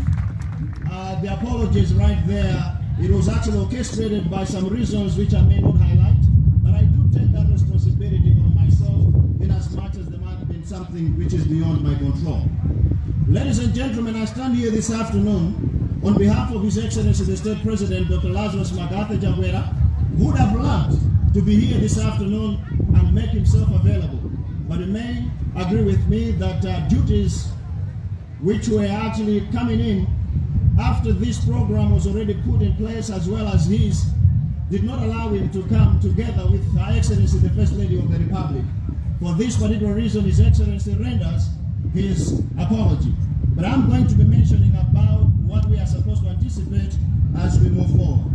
uh, the apologies right there. It was actually orchestrated by some reasons which I may not highlight, but I do take that responsibility on myself in as much as there might have been something which is beyond my control. Ladies and gentlemen, I stand here this afternoon on behalf of His Excellency the State President, Dr. Lazarus McCarthy Chakwera, would have loved to be here this afternoon and make himself available. But he may agree with me that uh, duties which were actually coming in after this program was already put in place as well as his did not allow him to come together with Her Excellency the First Lady of the Republic. For this particular reason, His Excellency renders his apology. But I'm going to be mentioning about what we are supposed to anticipate as we move forward.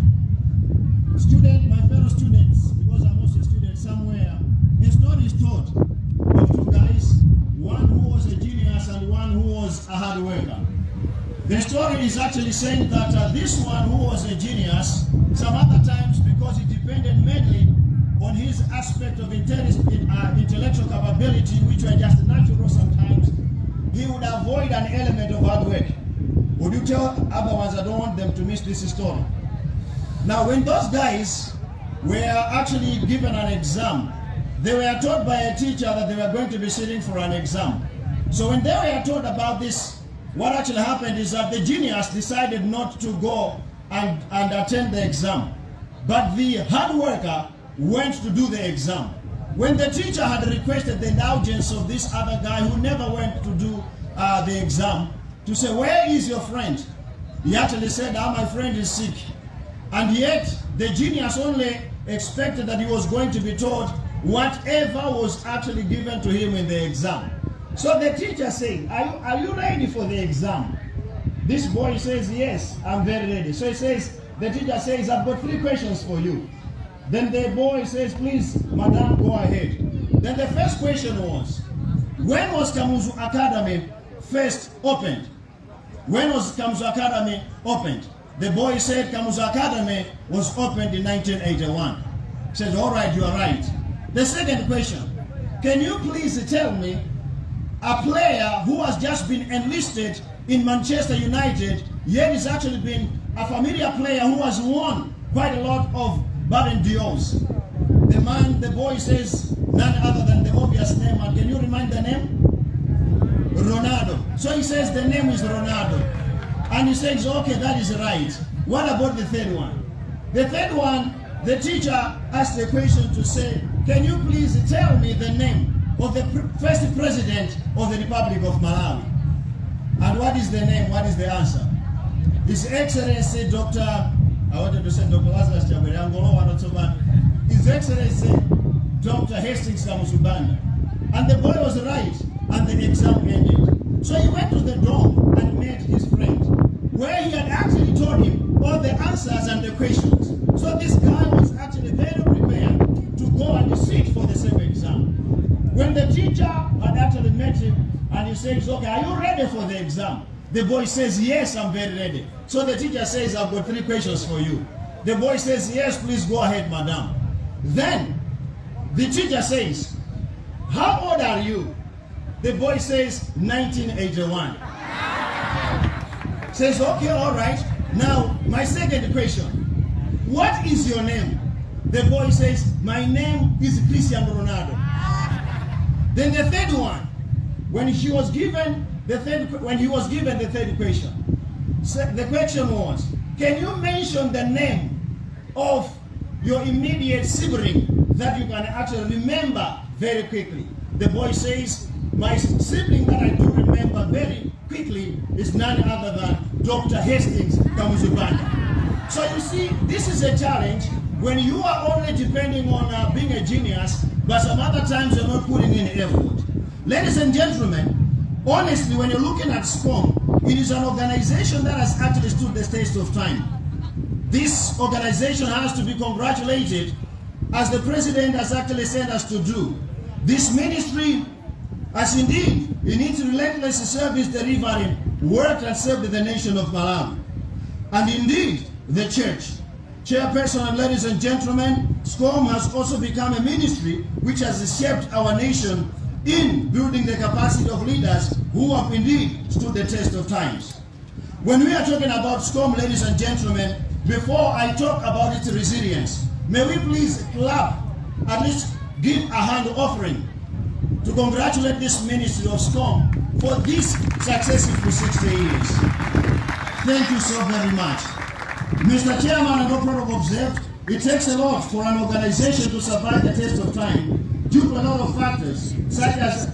Student, my fellow students, because I'm also a student somewhere, a story is told of two guys, one who was a genius and one who was a hard worker. The story is actually saying that uh, this one who was a genius, some other times because he depended mainly on his aspect of uh, intellectual capability, which were just natural sometimes, he would avoid an element of hard work. Would you tell other ones I don't want them to miss this story? Now, when those guys were actually given an exam, they were told by a teacher that they were going to be sitting for an exam. So when they were told about this, what actually happened is that the genius decided not to go and, and attend the exam. But the hard worker went to do the exam. When the teacher had requested the indulgence of this other guy who never went to do uh, the exam, to say, where is your friend? He actually said, ah, my friend is sick. And yet, the genius only expected that he was going to be taught whatever was actually given to him in the exam. So the teacher said, are you, are you ready for the exam? This boy says, yes, I'm very ready. So he says, the teacher says, I've got three questions for you. Then the boy says, please, madam, go ahead. Then the first question was, when was Kamuzu Academy first opened? When was Kamuzu Academy opened? The boy said Kamuzu Academy was opened in 1981. He said, all right, you are right. The second question, can you please tell me a player who has just been enlisted in Manchester United, yet is actually been a familiar player who has won quite a lot of Ballon d'Ors. The man, the boy says, none other than the obvious name. And can you remind the name? Ronaldo. So he says the name is Ronaldo. And he says, okay, that is right. What about the third one? The third one, the teacher asked the question to say, can you please tell me the name of the first president of the Republic of Malawi? And what is the name? What is the answer? His Excellency Dr. I wanted to say Dr. Lazarus Wanotsoban. His Excellency Dr. Hastings Kamuzu Banda. And the boy was right, and the exam ended. So he went to the dorm and met his friend, where he had actually told him all the answers and the questions. So this guy was actually very prepared to go and sit for the same exam. When the teacher had actually met him and he says, okay, are you ready for the exam? The boy says, yes, I'm very ready. So the teacher says, I've got three questions for you. The boy says, yes, please go ahead, madam. Then the teacher says, how old are you? The boy says, 1981. Says, okay, all right. Now, my second question. What is your name? The boy says, my name is Cristiano Ronaldo. Then the third one, when he was given the third, when he was given the third question, so the question was, can you mention the name of your immediate sibling that you can actually remember very quickly? The boy says, my sibling that I do remember very quickly is none other than Dr. Hastings Kamuzu Banda. So you see, this is a challenge when you are only depending on uh, being a genius, but some other times you're not putting in effort. Ladies and gentlemen, honestly, when you're looking at SCOM, it is an organization that has actually stood the test of time. This organization has to be congratulated as the president has actually sent us to do. This ministry has indeed, in its relentless service delivering, worked and served the nation of Malawi. And indeed, the church. Chairperson and ladies and gentlemen, SCOM has also become a ministry which has shaped our nation in building the capacity of leaders who have indeed stood the test of times. When we are talking about SCOM, ladies and gentlemen, before I talk about its resilience, may we please clap, at least give a hand offering to congratulate this ministry of SCOM for this successful 60 years. Thank you so very much. Mr. Chairman and all protocol observed, It takes a lot for an organization to survive the test of time due to a lot of factors, such as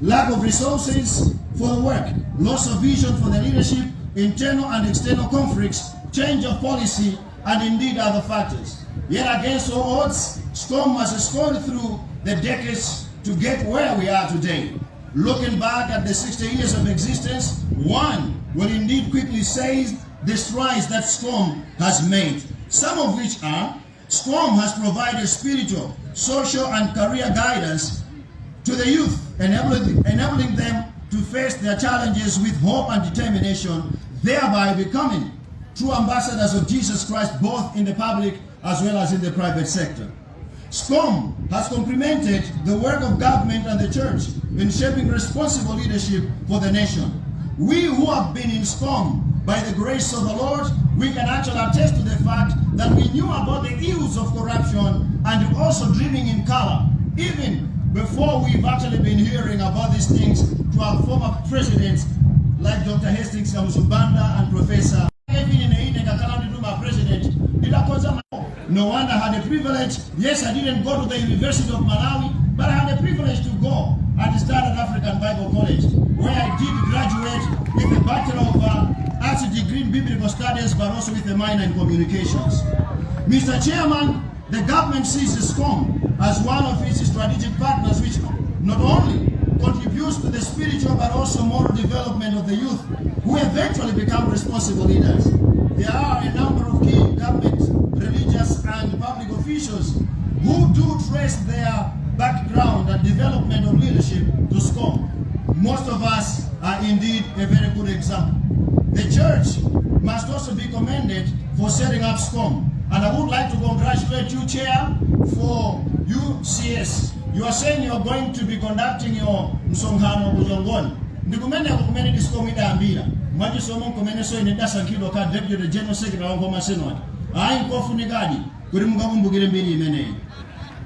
lack of resources for the work, loss of vision for the leadership, internal and external conflicts, change of policy, and indeed other factors. Yet against all odds, SCOM has scored through the decades to get where we are today. Looking back at the 60 years of existence, one will indeed quickly say the strides that SCOM has made, some of which are SCOM has provided spiritual, social, and career guidance to the youth, enabling, enabling them to face their challenges with hope and determination, thereby becoming true ambassadors of Jesus Christ both in the public as well as in the private sector. SCOM has complemented the work of government and the church in shaping responsible leadership for the nation. We who have been in SCOM, by the grace of the Lord, we can actually attest to the fact that we knew about the ills of corruption and also dreaming in color, even before we've actually been hearing about these things to our former presidents like Dr. Hastings Kamuzu Banda and Professor No wonder I had the privilege. Yes, I didn't go to the University of Malawi, but I had the privilege to go at the Standard African Bible College, where I did graduate with a Bachelor of uh, Arts degree in Biblical Studies, but also with a minor in Communications. Mr. Chairman, the government sees SCOM as one of its strategic partners, which not only contributes to the spiritual but also moral development of the youth, who eventually become responsible leaders. There are a number of key government, religious, and public officials who do trace their background and development of leadership to SCOM. Most of us are indeed a very good example. The church must also be commended for setting up SCOM. And I would like to congratulate you, Chair, for UCS. You are saying you are going to be conducting your msonghano kuzongoni. Ndikumene kumene discom idayambira. Mwachisomo kumene so ine dasankhidwa ka Deputy General Secretary wa Ngoma Senate.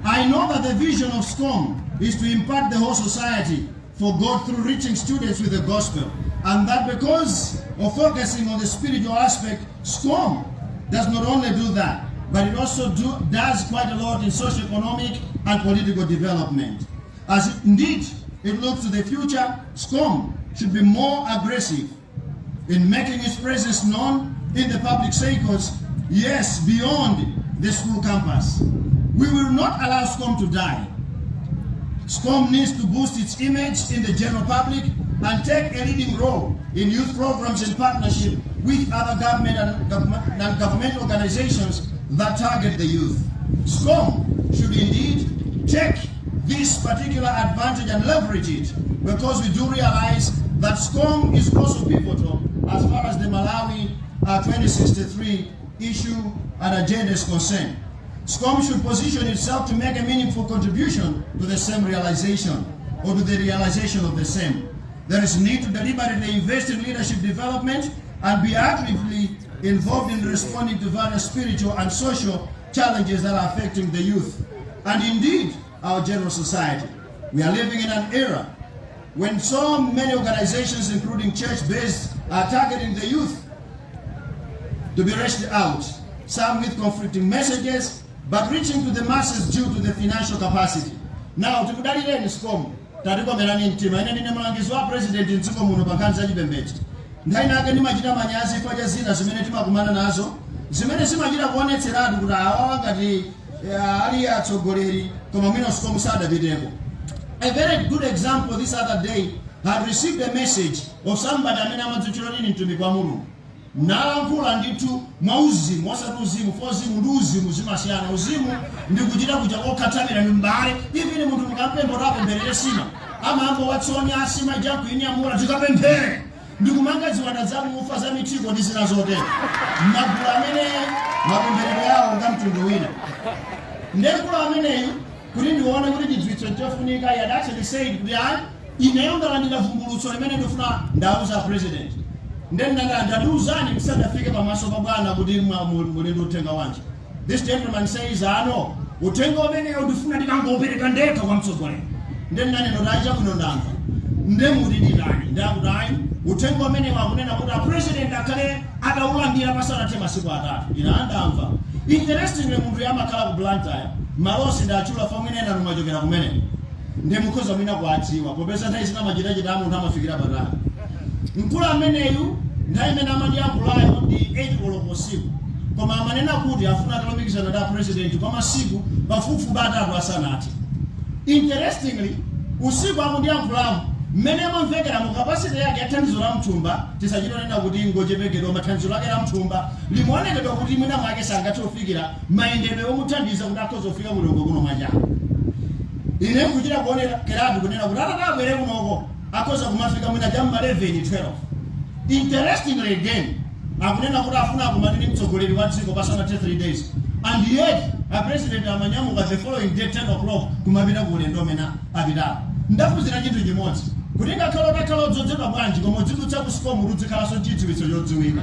I know that the vision of SCOM is to impact the whole society for God through reaching students with the gospel. And that because of focusing on the spiritual aspect, SCOM does not only do that, but it also do, does quite a lot in socio-economic and political development. As indeed it looks to the future, SCOM should be more aggressive in making its presence known in the public circles, yes, beyond the school campus. We will not allow SCOM to die. SCOM needs to boost its image in the general public and take a leading role in youth programs in partnership with other government and government, organizations that target the youth. SCOM should indeed take this particular advantage and leverage it because we do realize that SCOM is also pivotal as far as the Malawi uh, 2063 issue and agenda is concerned. SCOM should position itself to make a meaningful contribution to the same realization or to the realization of the same. There is need to deliberately invest in leadership development and be actively involved in responding to various spiritual and social challenges that are affecting the youth and indeed our general society. We are living in an era when so many organizations, including church-based, are targeting the youth to be rushed out, some with conflicting messages, but reaching to the masses due to the financial capacity. Now, tikudalireni SCOM tatikomerani mtima ine ndine mlangizi wa president mdziko muno pa nkhani za chipembedzo nkhani nake ndimachita manyazi paja zina zimene timakumana nazo. Zimene zimachita kuonetseratu kuti awawa ngati eh, ali atsogoleri koma mwina SCOM sadapiteko. A very good example this other day had received a message of somebody amene amadzuchira nini mtumiki mulungu nalankhula ndithu mwa uzimu osati uzimu fo uzimu ndi uzimu zimasiyana uzimu ndi kuchita kuja kokhathamira mimbale ivini munthu mukampembo tapempherere sima amambo watsoni asima jakuinyamula tikapemphere ndikumanga ziwanda za mufa za mithiko ndi zina zotero magulu amene mapempherero yawo nga mtundu wina. Ndekulu ameneyi kuti ndione kuti chidziwitso chofunika he had actually said kuti ayi ineyo ndalandira vumbulutso limene ndifuna ndauza president ndennaganda ndiuzani musadafike pamaso pa bwana kuti mulinda utenga wanje. This gentleman says ano utenga umeneyo ndifuna ndikangopereka ndekha kwa mtsogolero ndennaneno ndacha kuno ndamva ndemudidilani ndakudai utenga umene wakunena kuti apresident akhale adaulandira pasanathe masiku atatu. Ina andamva interestingly munthu yamakhala ku blantaya malosi ndachula fomwe inena nomachokera kumene. Ndimukhoza mwina kuadziwa popeza nthawi zina amunthu amafikira patali mkulu ameneyu nthawi imene amandiyankhulayo ndi 8 koloko usiku koma amanena kuti afuna atalumikizana da president kwa masiku pafupifupi atatu asanati interestingly usiku akundiyankhulamu mmene amamvekera mu kapasiti yake ya thandizo la mthumba tisachitonena kuti ngochepekedwa mathandizo lake la mthumba limuonekedwa kuti mwina mwake sangathe kufikira mayendedwe omuthandiza kuti akhoza kufika mulongo kuno mwachako ine kuchita kuonekeratu kunena kuti atatabwere kunoko akhoza kumafika mwina jamma 11 12 interestingly again. Akunena kuti afuna akumanini mtsogoleri wa dziko pasanathe 3 days. And yet apresident amanyamuka the following day 10 o'clock kumapita ku ulendo umene apitapo ndaphunzira chinthu chimodzi kuti ngakhale utakhala odzozedwa bwanji koma udzidutsa ku sikomu udzikhalanso chidziwitso chodziwika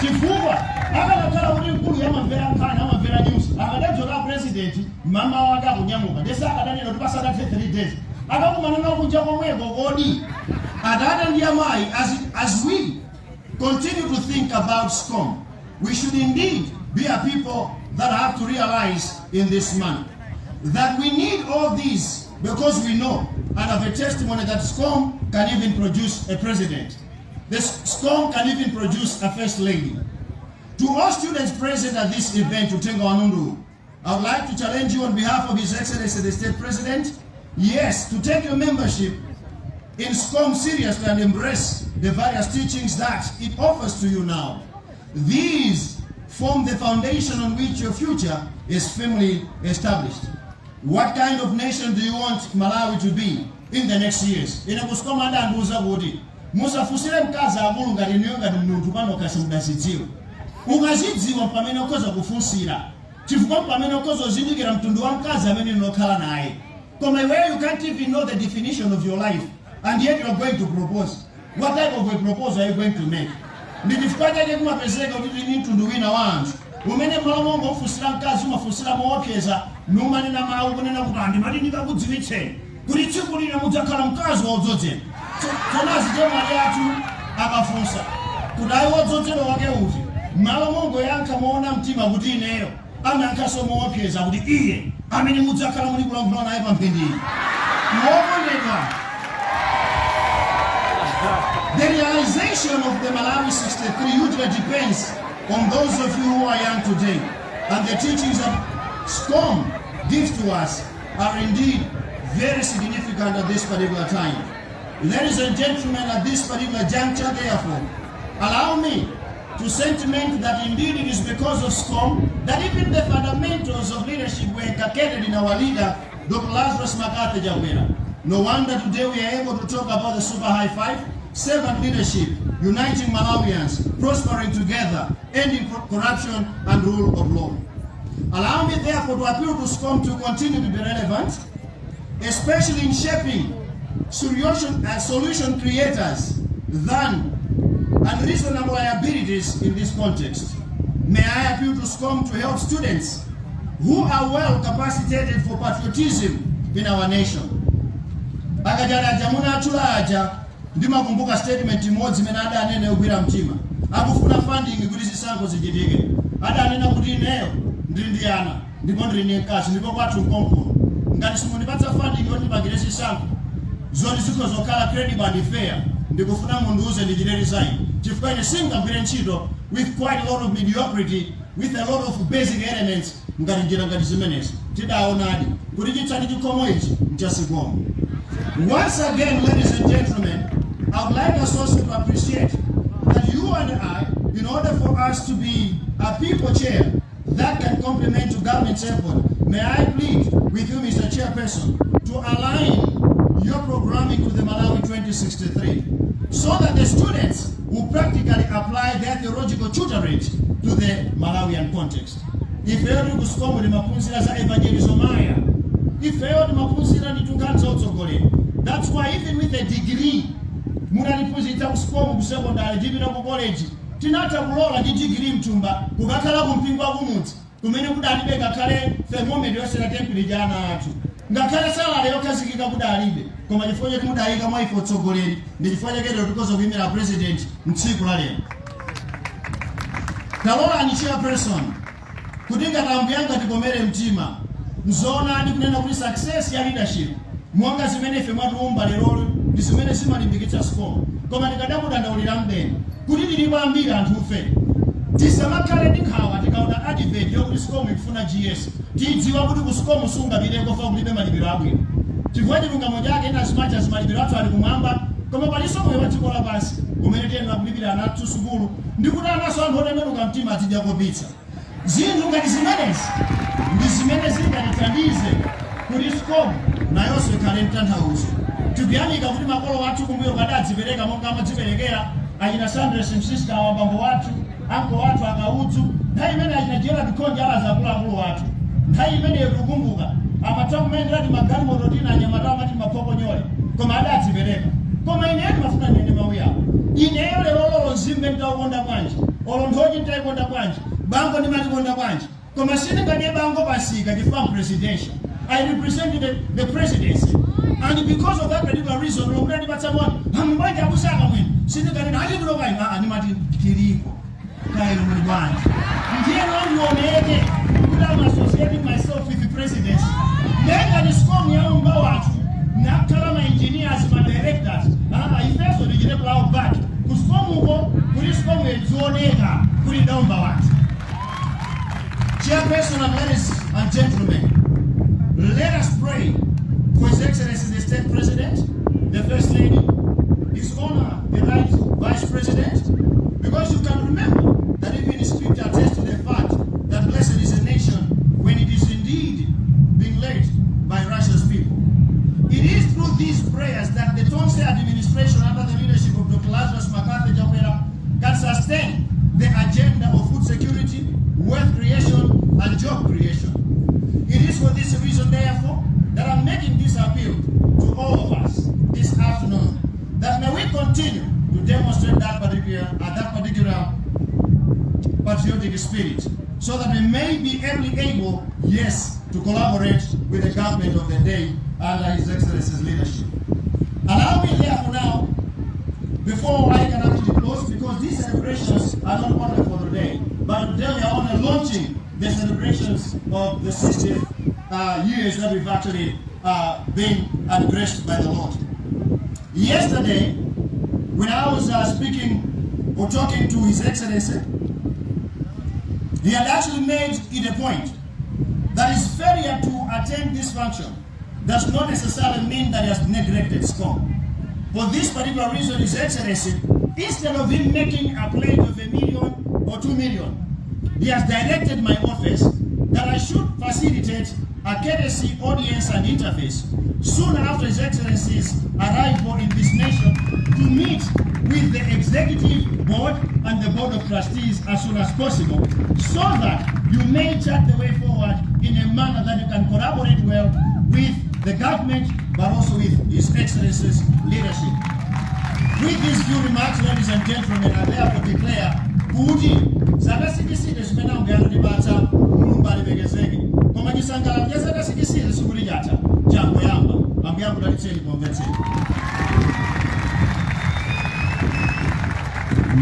chifukwa akanakhala kuti mkulu yamamvera nkhani amamvera news. Akadadzoka president mama wake akunyamuka ndese akadanena kuti pasanathe 3 days as, we continue to think about SCOM, we should indeed be a people that have to realize in this manner that we need all these because we know and have a testimony that SCOM can even produce a president. This SCOM can even produce a first lady. To all students present at this event, Utenga Wanundu, I would like to challenge you on behalf of His Excellency the State President, yes, to take your membership in SCOM seriously and embrace the various teachings that it offers to you now. These form the foundation on which your future is firmly established. What kind of nation do you want Malawi to be in the next years? Ine kusikoma adandiuza kuti musafusire mkazi akulu ngati niyo ngati mnunthu pano kasi mudazidziwa ukazidziwa pamene ukhoza kufunsira chifukwa pamene ukhoza uzindikira mtundu wa mkazi amene unokhala naye koma iweyo you can't even know the definition of your life. And yet you are going to propose. What type of a proposal are you going to make? Ndi chifukwa chake kumapezeka kuti ni mtundu wina wa anthu umene malo monga ufusira mkazi umafusira moopseza numanena mawu kunena kuti andimati ndikakudziwitseni kuti tsiku lina mudzakhala mkazi wodzozedwa tsonazi chemwali athu akafunsa. Kuti ayi wodzozedwa wake uti malo mongo yankha moona mtima kuti ineyo. Anayankhanso moopseza kuti iye amene mudzakhala muli kulankhula naye pamphindiri wokondedwa The realization of the Malawi 63 hugely depends on those of you who are young today. And the teachings that SCOM gives to us are indeed very significant at this particular time. Ladies and gentlemen, at this particular juncture, therefore, allow me to sentiment that indeed it is because of SCOM that even the fundamentals of leadership were inculcated in our leader, Dr. Lazarus McCarthy Chakwera. No wonder today we are able to talk about the super high five, servant leadership, uniting Malawians, prospering together, ending corruption and rule of law. Allow me therefore to appeal to SCOM to continue to be relevant, especially in shaping solution, uh, solution creators than unreasonable liabilities in this context. May I appeal to SCOM to help students who are well capacitated for patriotism in our nation. akajaraja munatula aja ndimakumbuka statement imodzi imene adanene yogwira mtima akufuna funding kuti zisankho zichitike adanena kuti ineyo ndili ndi ana ndipo ndili ndi mkazi ndipo kwathu mkonkuno ngati simundipatsa funding yoti ndipangire zisankho zoti zikho zokhala credible fair ndikufuna mundiuze ndichite resign chifukwa ine singagwire ntchito with quite a lot of mediocrity with a lot of basic elements ngati njira ngati zimenezi tidaonadi kuti chitsati chikhomo ichi mchasikomo Once again, ladies and gentlemen, I would like us also to appreciate that you and I, in order for us to be a people chair that can complement to government's effort, may I plead with you, Mr. Chairperson, to align your programming to the Malawi 2063 so that the students will practically apply their theological tutorage to the Malawian context. ifeyo tikusikomwe timaphunzira za evangelism maya. Ifeyo timaphunzira ndi ni za utsogoleri that's why even with a degree munatiphunzitsa kusikomu ku secondary tipita ku college kulola ndi degree mtumba. Kukakhala ku mpingo wakumudzi kumene kudalibe ngakhale thermometer yosera temperature ana athu ngakhale salale yokhazikika kudalibe koma chifukwa choti mudayika mwa utsogoleri ndi chifukwa chaketero tikoza president mtsiku la lero talolani chairperson kuti ngatambuyanga tikomere mtima. Mzoonani kunena kuti success ya leadership. Monga zimene ife mwatiumba lerolo ndi zimene zimalimbikitsa SCOM koma ndikadakudandaulira mdeni kuti tilipo ambiri anthufe tisamakhale ndi nkhawa tikaona advert yokuti SCOM ikufuna gs tidziwa kuti ku SCOM sungapiteko kulibe malipiro abwino chifukwa chilungamo chake ina zimacha zimalipiro athu ali kumwamba koma palinso moyo wa dziko lapansi umene tiyenera kulipira ana athu sukulu ndi kuti anaso anthu otembenuka mtima atidya pizza zinthu ngati zimenezi ndi zimene zingatithandize kuti SCOM nayonso ikhale mtanthauzo tikuyamika kuti makolo athu kumbuyo kadadzipereka monga amadziperekera achina sandres msiska wa bambo wathu anko wathu akaudzu nthawi imene achina gerard khonja alaza akuluakulu wathu nthawi imeneyo tikukumbuka amatha kumayendera ti magalimoto tina anyamata amati maphokonyole koma adadzipereka koma ineyo timafuna nene mawu yawo ineyo lero lolo nzimbe nditaukonda bwanji olo nthochi nditaikonda bwanji bango ndimatikonda bwanji koma sindingadye bango pasika chifukwa presidential. I represent the, the presidency. And because of that particular reason, lokuti ndipatsa moni, hamubanja akusaka mwini. Kuno kai, ah, ndimati kiriko. Kairo muli bwanji. Ndiye nondioneke kuti I'm associating myself with the presidency. Nenga ni SCOM ya unga watu. Nakhala ma engineers, ma directors. Ah, ifeso ndichite cloud back. Ku SCOM uko, kuti SCOM yedzioneka kuti ndaumba watu. Chairperson and ladies and gentlemen, let us pray for His Excellency the State President, the First Lady, His Honor the Right Vice President, because you can remember that even Scripture attests to the fact that blessed is a nation when it is indeed being led by righteous people. It is through these prayers that the Tonse administration under the leadership of Dr. Lazarus McCarthy Chakwera can sustain the agenda of food security, wealth creation, and job creation. It is for this reason, therefore, that I'm making this appeal to all of us this afternoon that may we continue to demonstrate that particular, uh, that particular patriotic spirit so that we may be everly able, yes, to collaborate with the government of the day under His Excellency's leadership. Allow me therefore now, before I can actually close, because these celebrations are not only for the day, but today we are only launching the celebrations of the 60th uh, years that we've actually uh, been graced by the Lord. Yesterday, when I was uh, speaking or talking to His Excellency, he had actually made it a point that his failure to attend this function does not necessarily mean that he has neglected SCOM. For this particular reason, His Excellency, instead of him making a pledge of a million or two million, he has directed my office that I should facilitate courtesy audience and interface soon after His Excellency's arrival in this nation to meet with the executive board and the board of trustees as soon as possible so that you may chart the way forward in a manner that you can collaborate well with the government but also with His Excellency's leadership. With these few remarks, ladies and gentlemen, I therefore declare kuti zakasikisire zimene ndipatsa mulungu alipekezeke pomvetseni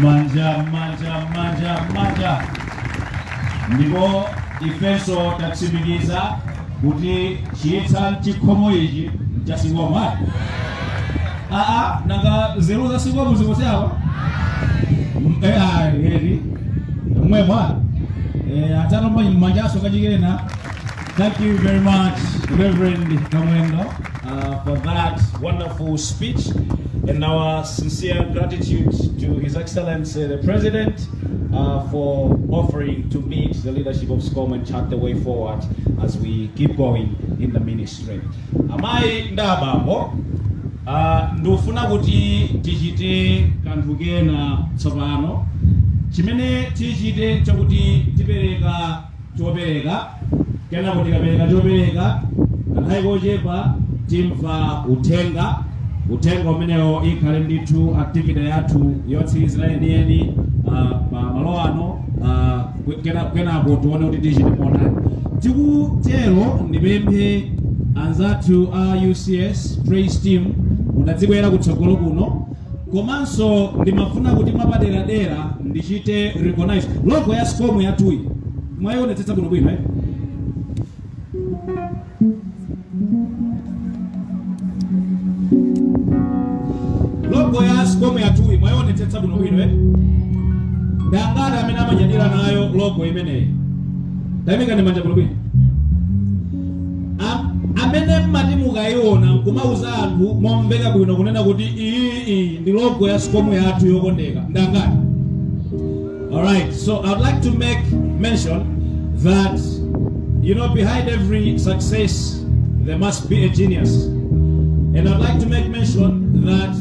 manja manja manja manja. Ndipo ifeso tatsimikiza kuti chiyitsa chikhomo ichi chasingomwa aa nanga zero za singomu zikosyawa eri mwemwa atanomba manjaso kachikena Thank you very much, Reverend Kamwendo, uh, for that wonderful speech and our sincere gratitude to His Excellency the President uh, for offering to meet the leadership of SCOM and chart the way forward as we keep going in the ministry. Amai ndabambo uh, ndufuna kuti tichite kanthu kena tsopano chimene tichite chakuti tipereka chopereka kenako tikapereka chopereka kanthawi kochepa timva uthenga uthenga umenewo ikhale ndithu activity yathu yotsirizira yeniyeni pa malo ano kena- kenapo tione kuti tichite monani tikutero ndipemphe anzathu a ucs praise team. Mudadzibwera kutsogolo kuno. Komanso ndimafuna kuti mwapaderadera ndichite recognize logo ya scomu yathuyi mwayionetsetsa bwinobwino eh? Logo ya scomu yathuyi mwayionetsetsa bwino eh? ndangati amene amanyadira nayo logo imeneyi tayimikani manja bwinobwino Am- amene mmati mukayiona nkumauza anthu momveka bwino kunena kuti iyi ndi logo ya sikomu yathu yokondeka ndangati alright so i'd like to make mention that you know behind every success there must be a genius. And i'd like to make mention that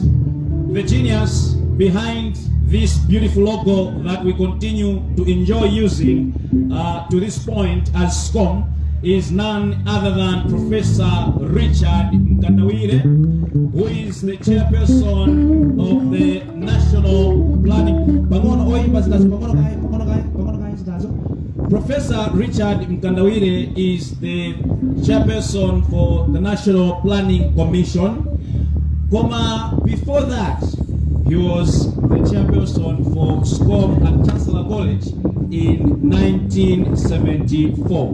the genius behind this beautiful logo that we continue to enjoy using uh, to this point as SCOM is none other than Professor Richard Mkandawire, who is the chairperson of the National Planning. Zinazo. Professor Richard Mkandawire is the chairperson for the National Planning Commission. Comma, before that, he was the chairperson for SCOM at Chancellor College in 1974.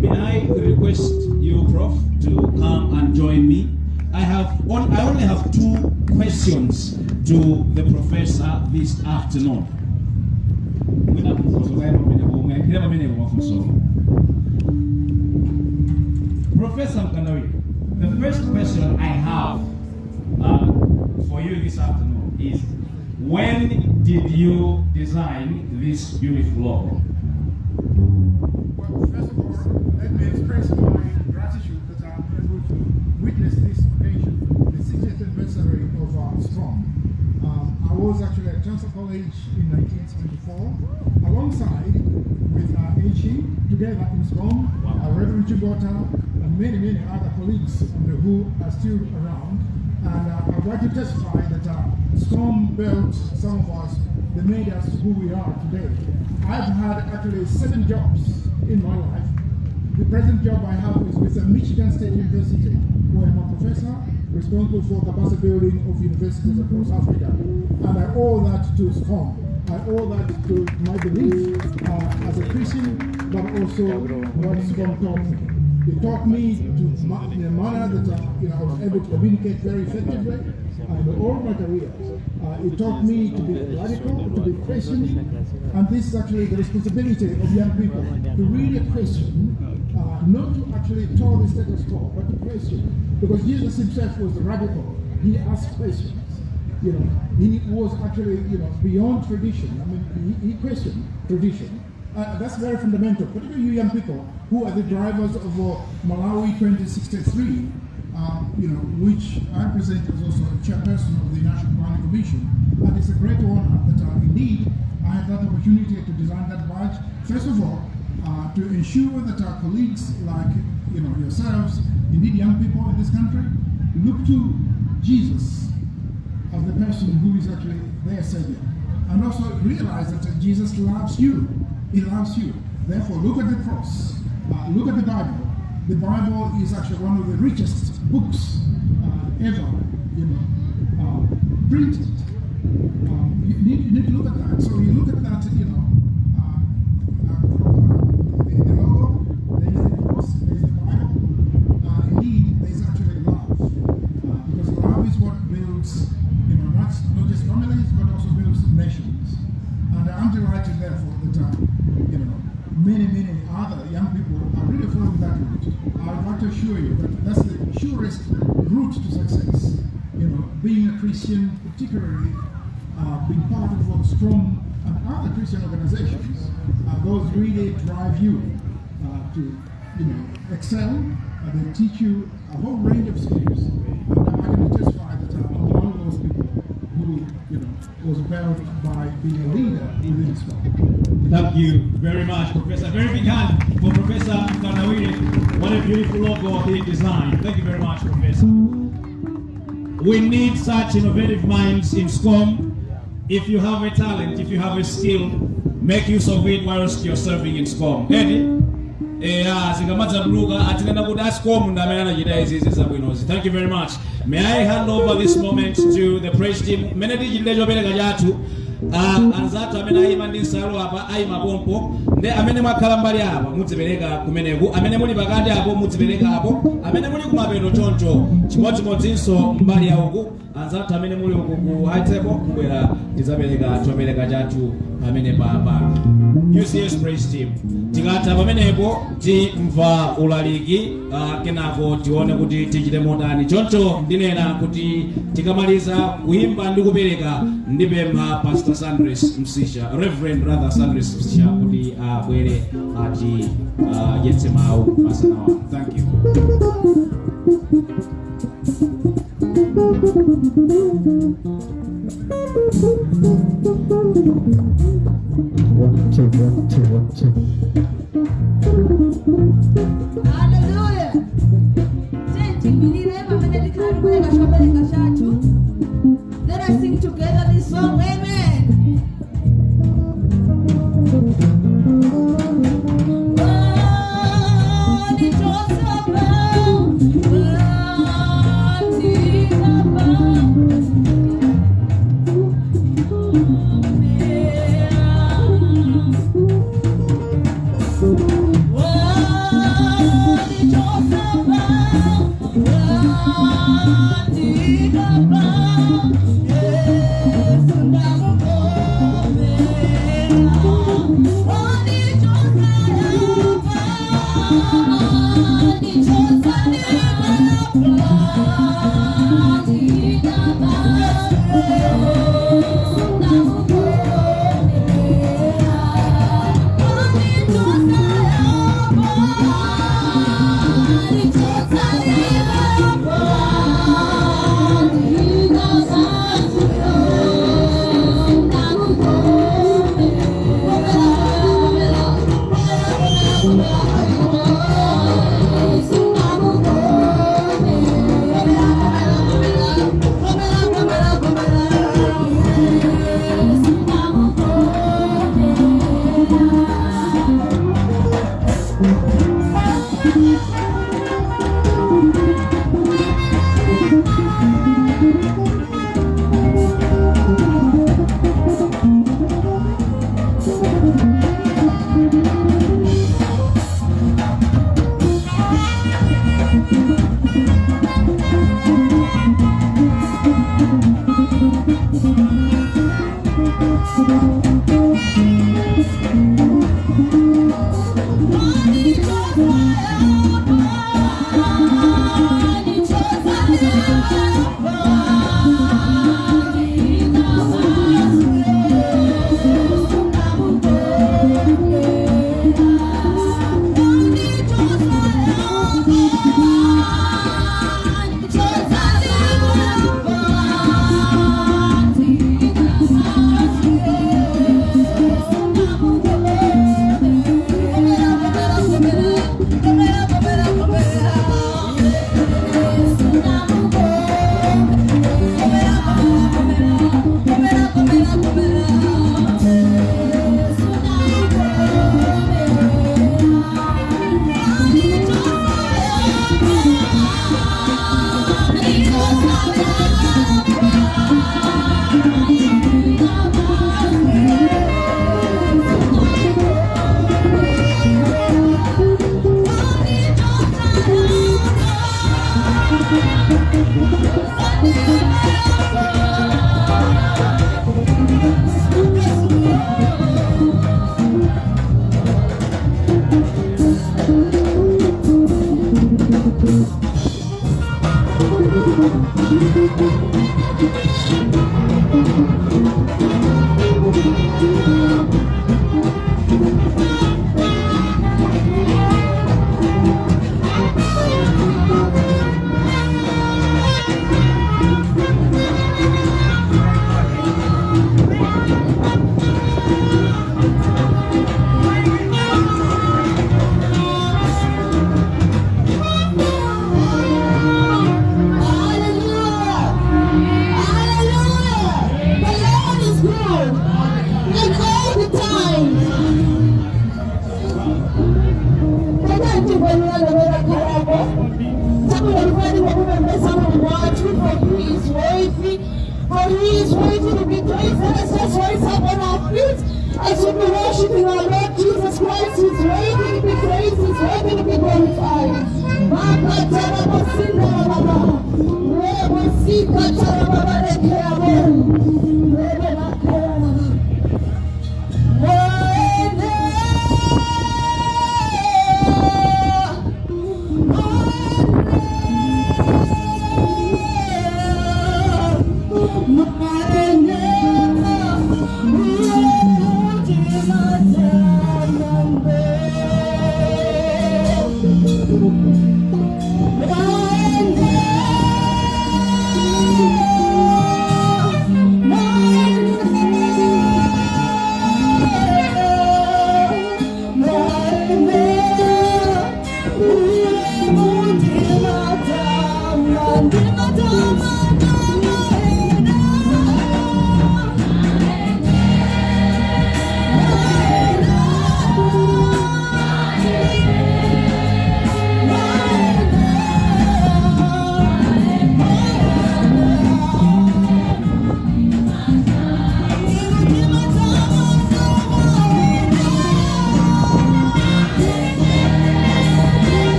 May I request you, Prof, to come and join me? I have on, I only have two questions to the professor this afternoon. Professor Mkandawire, the first question I have uh, for you this afternoon is when did you design this beautiful logo? Well, first of all, let me express my gratitude that I'm able to witness this occasion, the 60th anniversary of uh, SCOM. Um, I was actually at Chancellor College in 1974, alongside with uh, H.E., together in SCOM, uh, Reverend Chibota, and many, many other colleagues who are still around. And uh, I'd like to testify that uh, SCOM built some of us, they made us who we are today. I've had actually seven jobs in my life. The present job I have is with Michigan State University, where I'm a professor responsible for capacity building of universities across Africa. And I owe that to SCOM. I owe that to my belief uh, as a Christian, but also what SCOM taught me. It taught me to ma- in a manner that uh, you know I was able to communicate very effectively in all my career. Uh, it taught me to be radical, to be Christian, and this is actually the responsibility of young people to really question, uh, not to actually tell the status quo, but to question. Because Jesus himself was radical. He asked questions. You know, he was actually you know beyond tradition. I mean, he, he questioned tradition. Uh, that's very fundamental, particularly you young people who are the drivers of uh, Malawi 2063, um, you know, which I present as also a chairperson of the National Planning Commission. And it's a great honor that uh, indeed I had that opportunity to design that badge. First of all, uh, to ensure that our colleagues like you know yourselves, indeed young people in this country, look to Jesus as the person who is actually their savior. And also realize that uh, Jesus loves you. He loves you. Therefore, look at the cross. Uh, look at the Bible. The Bible is actually one of the richest books uh, ever, you know, uh, printed. Um, you, need, you need to look at that. So you look at that, you know, from the, the there is the cross, there is the Bible. Indeed, actually love. Because love is what builds, you know, not, not just families, but also builds nations. And I'm delighted, therefore, that, uh, you know, many, many other young people are really following that route. I want to assure you that that's the surest route to success. You know, being a Christian, particularly uh, being part of a SCOM and other Christian organizations, uh, those really drive you uh, to, you know, excel. Uh, they teach you a whole range of skills. And I can testify that I'm one of those people who, you know, was built by being a leader within Islam. Thank you very much, Professor. Very big hand for Professor Mkandawire. What a beautiful logo he designed. Thank you very much, Professor. We need such innovative minds in SCOM. If you have a talent, if you have a skill, make use of it whilst you're serving in SCOM. Eddie? zabwinozi thank you very much may i hand over this moment to the praise team mmene tichitire uh, anzathu amene ayima ndi nsalu apa ayima pompo. Amene mwakhala mbali apa mudzipereka kumeneku amene muli pakati apo mudzipereka apo. Amene muli kumapeto choncho chimodzimodzinso mbali ya uku. Anzathu amene muli uku ku table kubwera tidzapereka chopereka chathu pamene papa ucs praise team. Tikatha pamenepo timva ulaliki uh, kenako tione kuti tichite motani choncho ndinena kuti tikamaliza kuimba ndi kupereka ndipempha pastor sandres msisha reverend brother sandres msisha kuti abwere uh, ati uh, yetse mawu masanawa thank you Hallelujah. Tenti milire pamene tikhala tikupereka chopereka chathu. Let us sing together this song. Amen.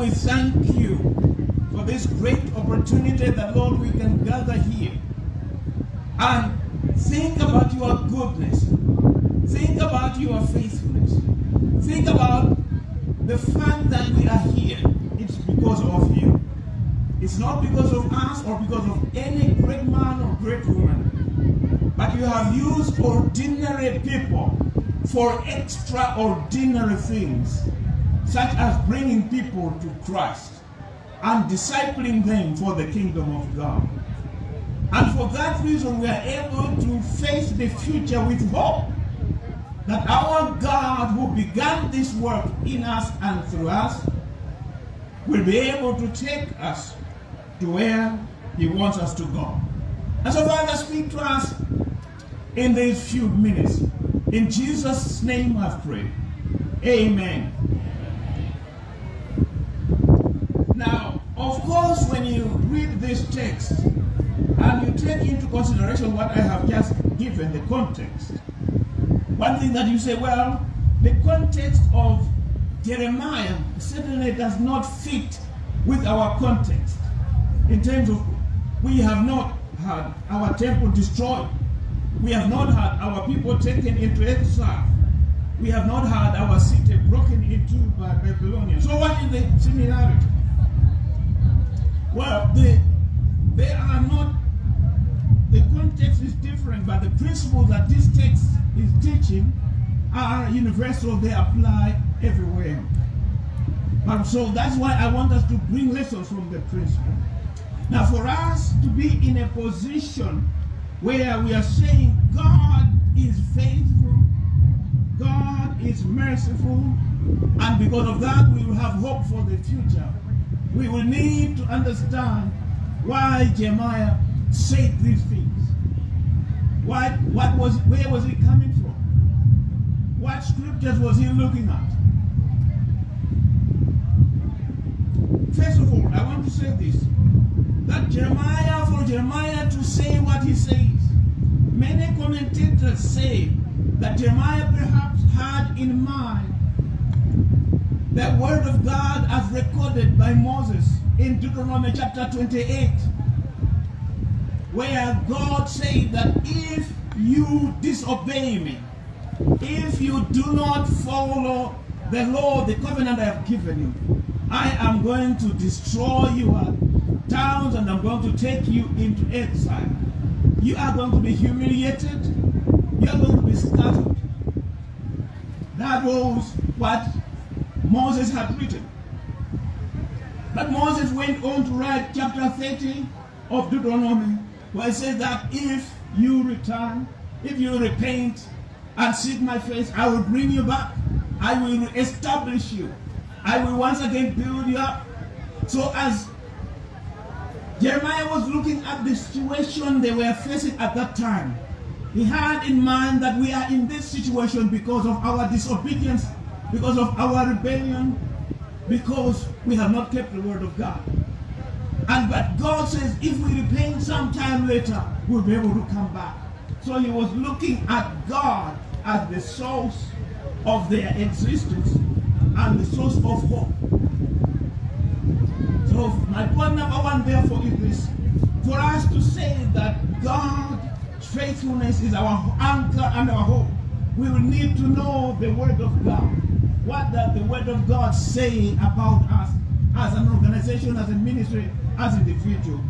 We thank you for this great opportunity that, Lord, we can gather here and think about your goodness. Think about your faithfulness. Think about the fact that we are here. It's because of you. It's not because of us or because of any great man or great woman. But you have used ordinary people for extraordinary things, such as bringing people to Christ and discipling them for the kingdom of God. And for that reason, we are able to face the future with hope that our God who began this work in us and through us will be able to take us to where he wants us to go. And so Father, speak to us in these few minutes. In Jesus' name I pray. Amen. Now, of course, when you read this text and you take into consideration what I have just given, the context, one thing that you say, well, the context of Jeremiah certainly does not fit with our context in terms of we have not had our temple destroyed. We have not had our people taken into exile. We have not had our city broken into by Babylonians. So what is the similarity? Well, they, they are not, the context is different, but the principles that this text is teaching are universal. They apply everywhere. And so that's why I want us to bring lessons from the principle. Now, for us to be in a position where we are saying God is faithful, God is merciful, and because of that we will have hope for the future, we will need to understand why Jeremiah said these things. What, what was, where was he coming from? What scriptures was he looking at? First of all, I want to say this. That Jeremiah, for Jeremiah to say what he says, many commentators say that Jeremiah perhaps had in mind the word of God as recorded by Moses in Deuteronomy chapter 28, where God said that if you disobey me, if you do not follow the law, the covenant I have given you, I am going to destroy your towns and I'm going to take you into exile. You are going to be humiliated. You are going to be scattered. That was what Moses had written. But Moses went on to write chapter 30 of Deuteronomy, where it says that if you return, if you repent and seek my face, I will bring you back. I will establish you. I will once again build you up. So as Jeremiah was looking at the situation they were facing at that time, he had in mind that we are in this situation because of our disobedience, because of our rebellion, because we have not kept the word of God. And but God says if we repent sometime later, we'll be able to come back. So he was looking at God as the source of their existence and the source of hope. So my point number one therefore is this. For us to say that God's faithfulness is our anchor and our hope, we will need to know the word of God. What does the word of God say about us as an organization, as a ministry, as individual?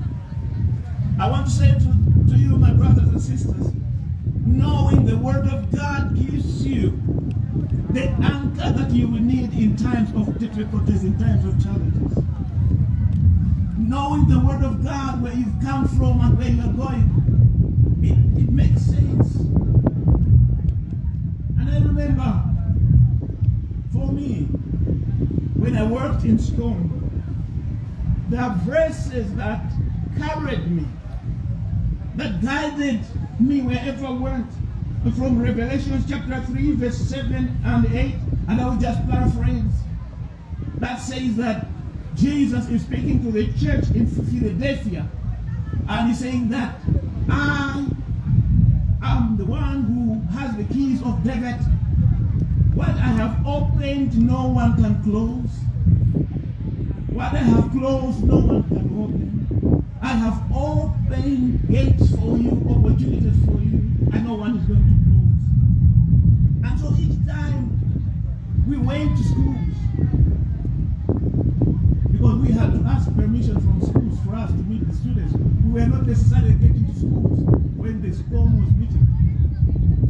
I want to say to, to you, my brothers and sisters, knowing the word of God gives you the anchor that you will need in times of difficulties, in times of challenges. Knowing the word of God, where you've come from and where you're going, it, it makes sense. And I remember, for me, when I worked in school, there are verses that carried me, that guided me wherever I went. From Revelation chapter 3, verse 7 and 8, and I will just paraphrase. That says that Jesus is speaking to the church in Philadelphia, and he's saying that I am the one who has the keys of David. What I have opened, no one can close. What I have closed, no one can open. I have opened gates for you, opportunities for you, and no one is going to close. And so each time we went to schools, because we had to ask permission from schools for us to meet the students. We were not necessarily getting to schools when the SCOM was meeting.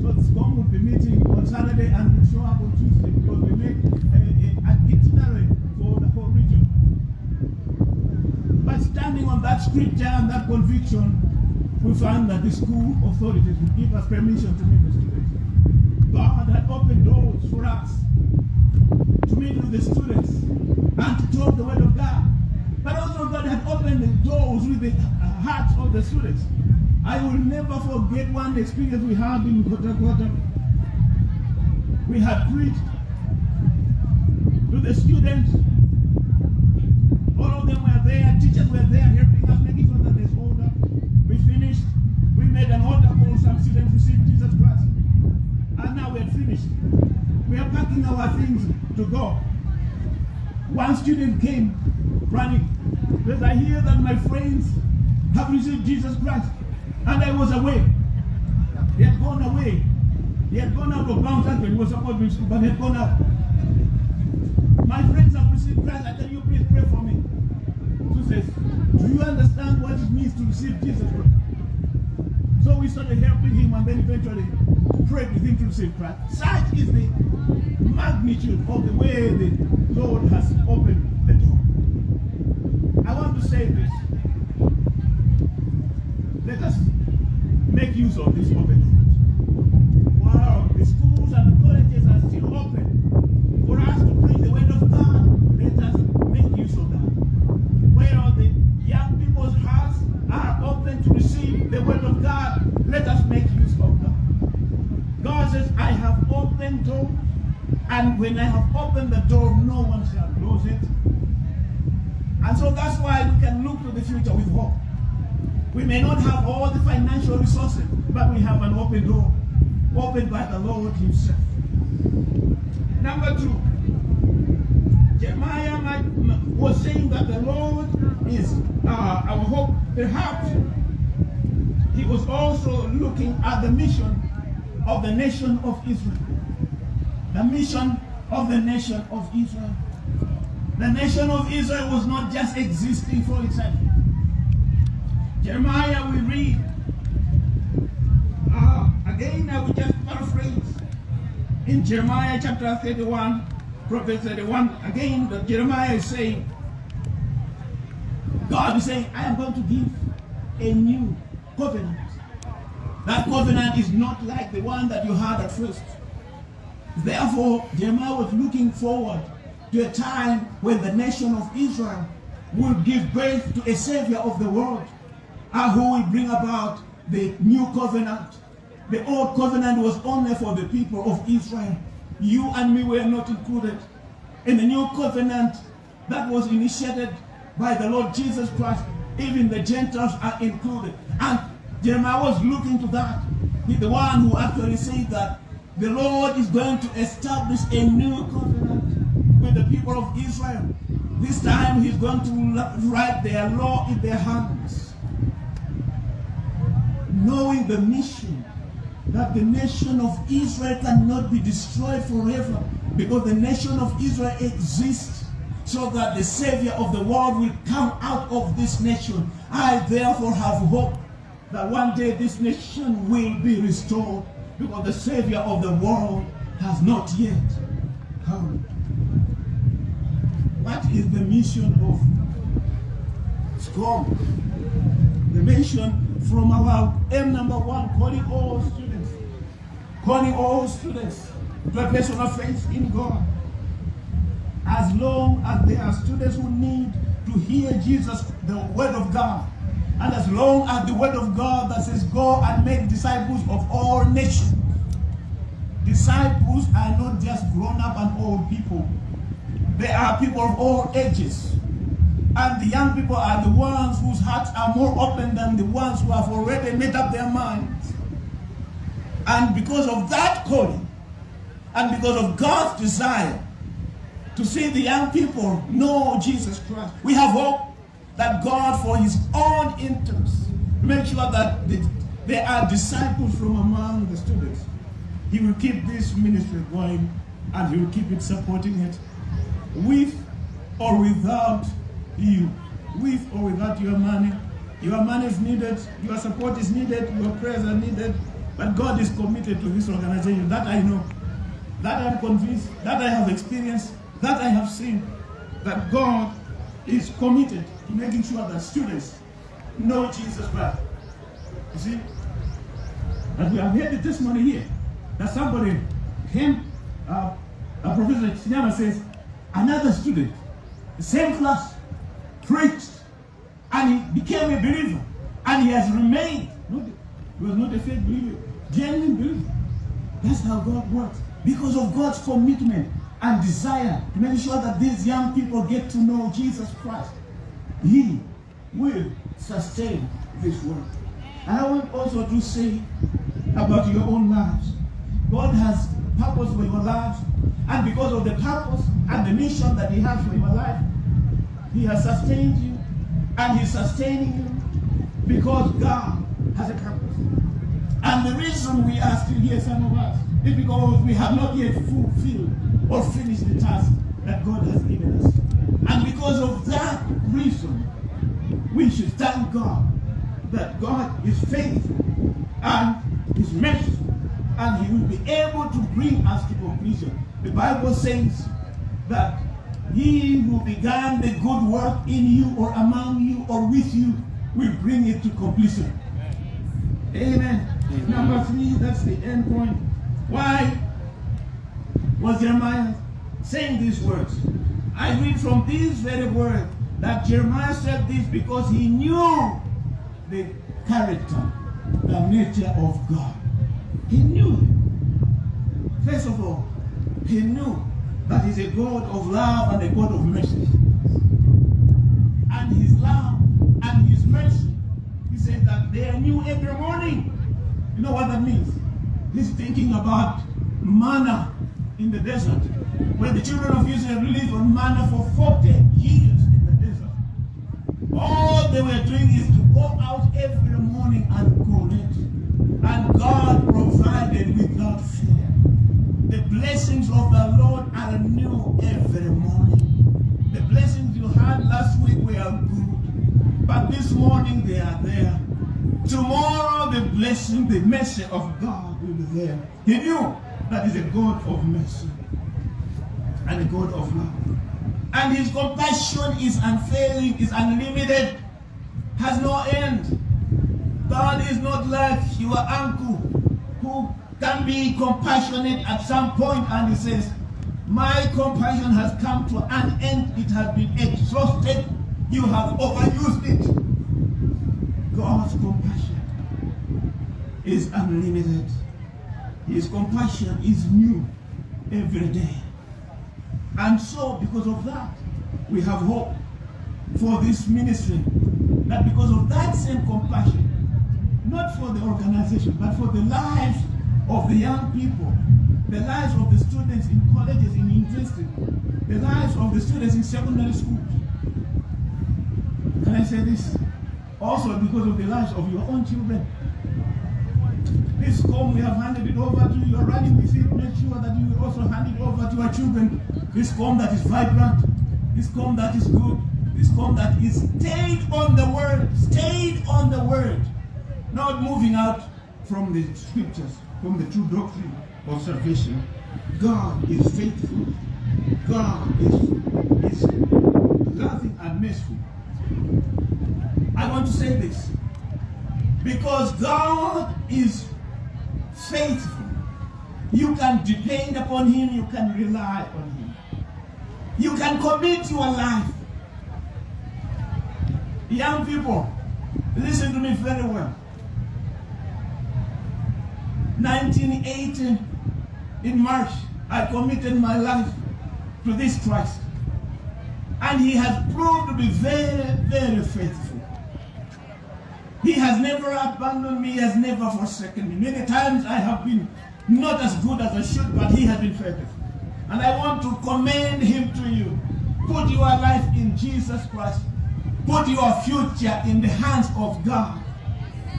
So the SCOM would be meeting on Saturday and would show up on Tuesday because we made a, a, an itinerary for the whole region. But standing on that scripture and that conviction, we found that the school authorities would give us permission to meet the students. God had opened doors for us to meet with the students and to talk the word of God. But also God had opened the doors with the hearts of the students. I will never forget one experience we had in Kota Kota. We had preached to the students. All of them were there, teachers were there helping us, making sure that there's order. We finished. We made an order call, some students received Jesus Christ. And now we're finished. We are packing our things to go. One student came running. Because I hear that my friends have received Jesus Christ. And I was away. He had gone away. He had gone out of bounds actually. He was supposed to be school, but he had gone out. My friends have received Christ. I tell you, please pray for me. So says, Do you understand what it means to receive Jesus Christ? So we started helping him and then eventually prayed with him to receive Christ. Such is the magnitude of the way the Lord has opened the door. I want to say this. Let us make use of this doors. While the schools and the colleges are still open for us to preach the word of God, let us make use of that. Where the young people's hearts are open to receive the word of God, let us make use of that. God says, I have opened doors, and when I have opened the door, no one shall close it. And so that's why we can look to the future with hope. We may not have all the financial resources, we have an open door, opened by the Lord Himself. Number two, Jeremiah was saying that the Lord is uh, our hope. Perhaps he was also looking at the mission of the nation of Israel. The mission of the nation of Israel. The nation of Israel was not just existing for itself. Jeremiah, we read. Again, I will just paraphrase. In Jeremiah chapter 31, Prophet 31, again, that Jeremiah is saying, God is saying, I am going to give a new covenant. That covenant is not like the one that you had at first. Therefore, Jeremiah was looking forward to a time when the nation of Israel will give birth to a savior of the world who will bring about the new covenant. The old covenant was only for the people of Israel. You and me were not included. In the new covenant that was initiated by the Lord Jesus Christ, even the Gentiles are included. And Jeremiah was looking to that. He's the one who actually said that the Lord is going to establish a new covenant with the people of Israel. This time he's going to write their law in their hands. Knowing the mission that the nation of Israel cannot be destroyed forever because the nation of Israel exists so that the Savior of the world will come out of this nation. I therefore have hope that one day this nation will be restored because the Savior of the world has not yet come. What is the mission of SCOM? The mission from our M number one, calling all students, calling all students to a place of faith in God. As long as there are students who need to hear Jesus, the word of God, and as long as the word of God that says, go and make disciples of all nations. Disciples are not just grown up and old people. They are people of all ages. And the young people are the ones whose hearts are more open than the ones who have already made up their minds. And because of that calling, and because of God's desire to see the young people know Jesus Christ, we have hope that God, for his own interest, make sure that there are disciples from among the students. He will keep this ministry going and he will keep it supporting it with or without you, with or without your money. Your money is needed, your support is needed, your prayers are needed, but God is committed to this organization. That I know, that I'm convinced, that I have experienced, that I have seen, that God is committed to making sure that students know Jesus Christ. You see? And we have heard the testimony here that somebody came, uh, uh, Professor Chinyama says, another student, the same class, preached, and he became a believer, and he has remained. Not, he was not a fake believer, genuine believer. That's how God works. Because of God's commitment and desire to make sure that these young people get to know Jesus Christ, He will sustain this work. And I want also to say about your own lives. God has purpose for your lives, and because of the purpose and the mission that He has for your life, He has sustained you, and He's sustaining you because God has a purpose. And the reason we are still here, some of us, is because we have not yet fulfilled or finished the task that God has given us. And because of that reason, we should thank God that God is faithful and is merciful and he will be able to bring us to completion. The Bible says that He who began the good work in you or among you or with you will bring it to completion. Amen. Number three, that's the end point. Why was Jeremiah saying these words? I read from these very words that Jeremiah said this because he knew the character, the nature of God. He knew. First of all, he knew that he's a God of love and a God of mercy. And his love and his mercy, he said that they are new every morning. You know what that means? He's thinking about manna in the desert. When the children of Israel lived on manna for 40 years in the desert. All they were doing is to go out every morning and collect. And God provided without fear. The blessings of the Lord are new every morning. The blessings you had last week were good. But this morning they are there. Tomorrow the blessing, the mercy of God will be there. He knew that is a God of mercy and a God of love. And his compassion is unfailing, is unlimited, has no end. God is not like your uncle who can be compassionate at some point and he says, my compassion has come to an end, it has been exhausted, you have overused it. God's compassion is unlimited. His compassion is new every day. And so, because of that, we have hope for this ministry. That because of that same compassion, not for the organization, but for the lives of the young people, the lives of the students in colleges, in universities, the lives of the students in secondary schools. Can I say this? Also because of the lives of your own children. This home we have handed it over to you. You're running with it. Make sure that you will also hand it over to your children. This home that is vibrant. This home that is good. This home that is stayed on the word. Stayed on the word. Not moving out from the scriptures, from the true doctrine of salvation. God is faithful. God is, is loving and merciful. I want to say this. Because God is faithful. You can depend upon him, you can rely on him. You can commit your life. Young people, listen to me very well. 1980, in March, I committed my life to this Christ. And he has proved to be very, very faithful. He has never abandoned me, he has never forsaken me. Many times I have been not as good as I should, but he has been faithful. And I want to commend him to you. Put your life in Jesus Christ. Put your future in the hands of God.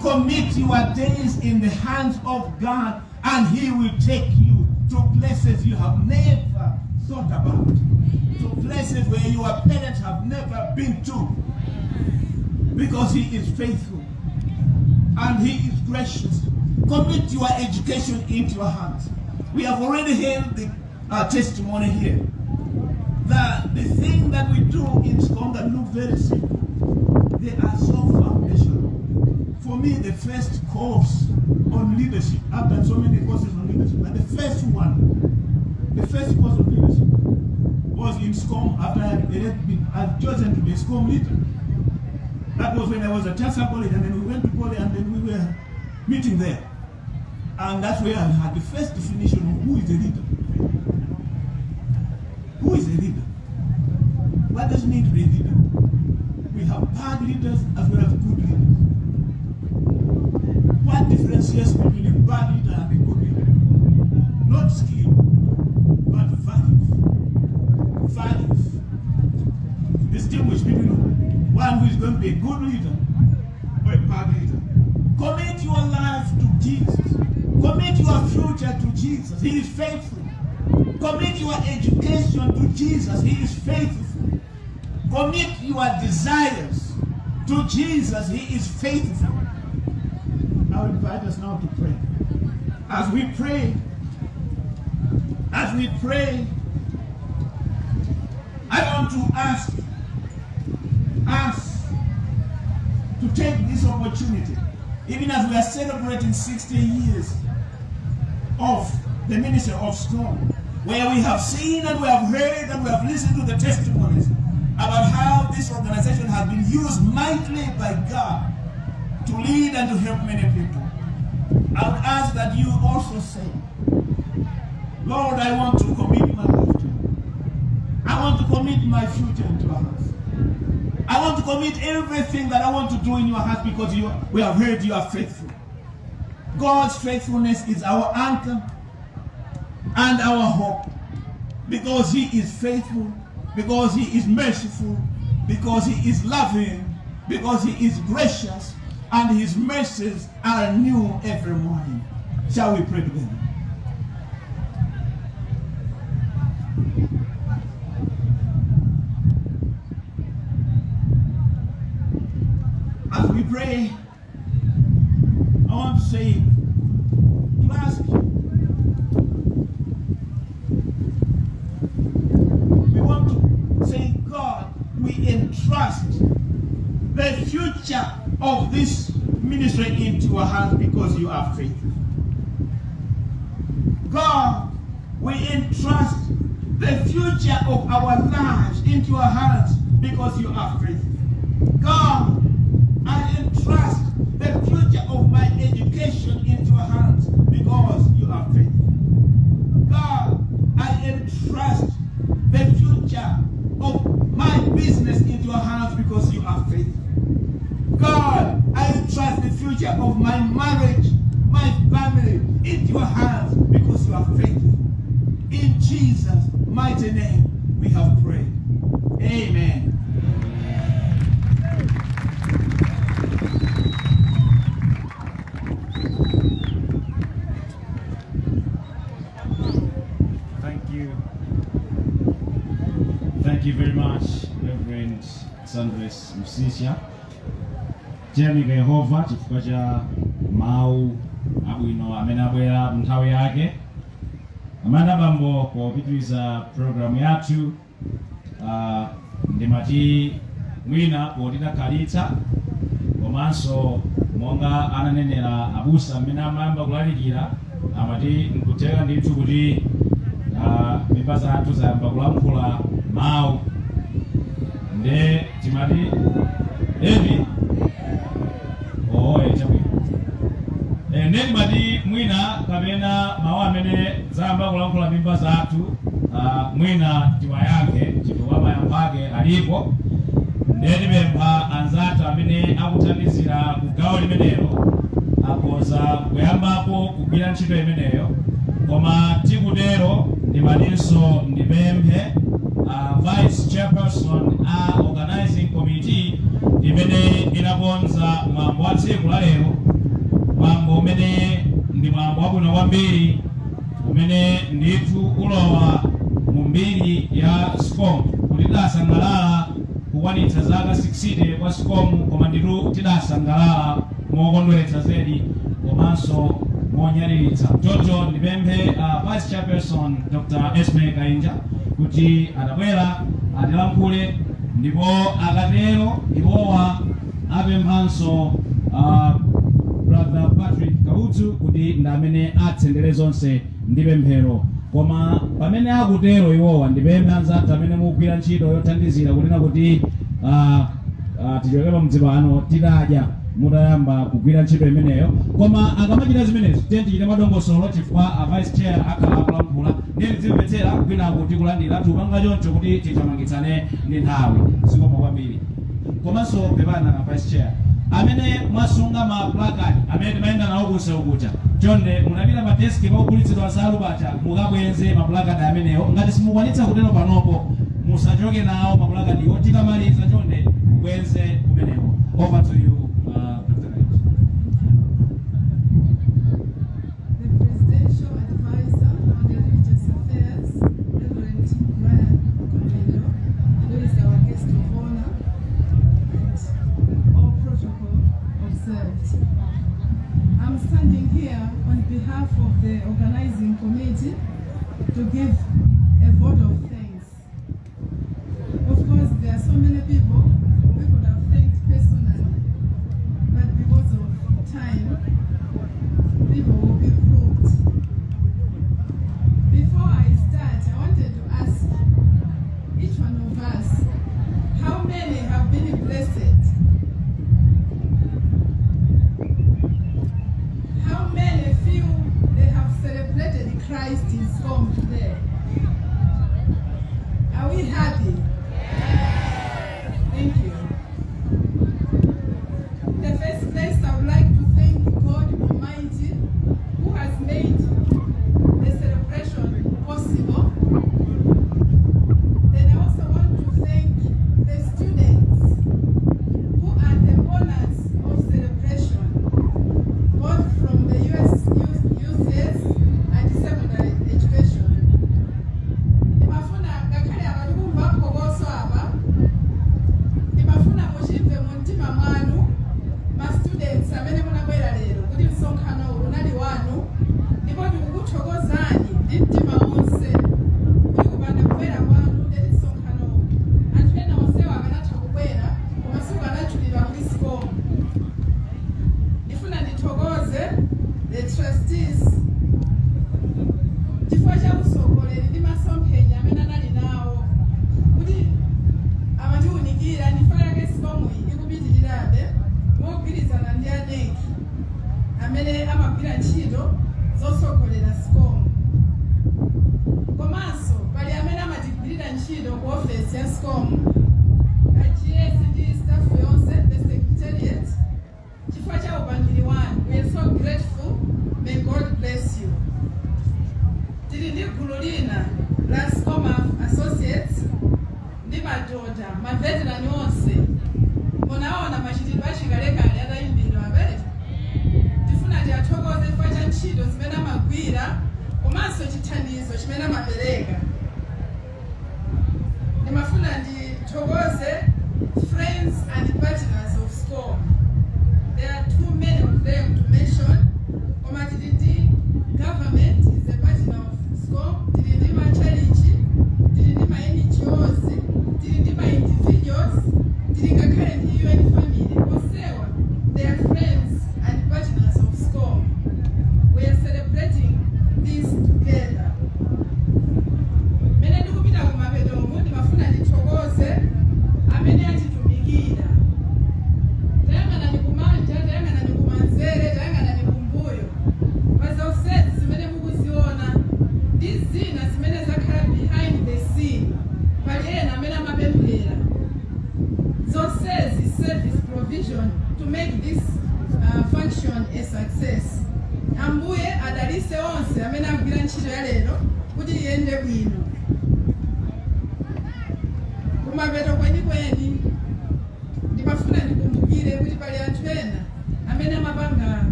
Commit your days in the hands of God, and he will take you to places you have never thought about. To places where your parents have never been to. Because he is faithful and he is gracious. Commit your education into your hands. We have already heard the uh, testimony here. That the thing that we do in school that look very simple, they are so foundational. For me, the first course on leadership, I've done so many courses on leadership, but the first one, the first course on leadership was in SCOM after I had been I'd chosen to be a SCOM leader. That was when I was at Chancellor College, and then we went to college, and then we were meeting there. And that's where I had the first definition of who is a leader. Who is a leader? What does it mean to be a leader? We have bad leaders as well as good leaders. Your desires to Jesus. He is faithful. I invite us now to pray. As we pray, as we pray, I want to ask us to take this opportunity, even as we are celebrating 60 years of the ministry of SCOM, where we have seen and we have heard and we have listened to the testimonies about how this organization has been used mightily by God to lead and to help many people. I would ask that you also say, Lord, I want to commit my life to you. I want to commit my future into hands. I want to commit everything that I want to do in your hands because you, we have heard you are faithful. God's faithfulness is our anchor and our hope because he is faithful, because he is merciful, because he is loving, because he is gracious, and his mercies are new every morning. Shall we pray together? As we pray, I want to say, to ask we want to say, God, we entrust the future of this ministry into your hands because you are faithful. God, we entrust the future of our lives into your hands because you are faithful. God, I entrust the future of my education into your hands because you are faithful. God, I entrust the future of my business into your hands because you are faithful. God, I entrust the future of my marriage, my family into your hands because you are faithful. In Jesus' mighty name, we have prayed. Amen. Tiyamika Yehova chifukwa cha mawu abwino amene abwera nthawi yake. Amene bambo popitiriza programu yathu uh, ndimati mwina potidakhalitsa komanso monga ananenera abusa amene amayamba kulalikira amati nkuteka ndithu kuti uh, mimba zathu zayamba kulankhula mawu nde timati evi oye chabwino e, nembadi timati mwina kapena mawu amene zayamba kulankhula mimba zathu uh, mwina tiwayankhe chifukwa mayankho ake alipo ndetipempha anzathu amene akuthandizira ku gawo limenelo akhoza kuyambapo kugwira ntchito imeneyo koma tikutero ndimatinso ndipemphe uh, vice chairperson a organizing committee imene inakonza mwambo wa tsiku la lero. Mwambo umene ndi mwambo wabwino kwambiri umene ndithu ulowa mu mbiri ya scom kuti tidasangalala kukwanitsa zaka 60 kwa scom koma nditu tidasangalala mokondweretsa zedi komanso monyaliritsa. Choncho ndipemphe uh, vice chairperson dr esme kainja kuti atabwera atilankhule ndipo akatero iwowa apemphanso uh, brother patrick kautsu kuti ndamene atsendere zonse ndi pemphero koma pamene akutero iwowa ndipemphe anzathu amene mukugwira ntchito yothandizira kunena kuti uh, uh, tichoke pa mdzipano titadya mutayamba kugwira ntchito imeneyo koma akamachita zimenezo tiye tichite madongosolo chifukwa a vice chair akhala akulankhula ndiye tizimvetsera kwinaku tikulandira tiupanga choncho kuti titamangitsane ndi nthawi zikopa kwambiri. Komanso pepana na vice chair. Amene mwasunga ma placard amene timayenda nawo kunse ukucha chonde munapita pa deski paugulitsidwa nsalu pacha mukabwenze ma placard amenewo ngati simukwanitsa kutero panopo musachoke nawo ma placard iwo tikamaliza chonde bwenze kumeneko over to you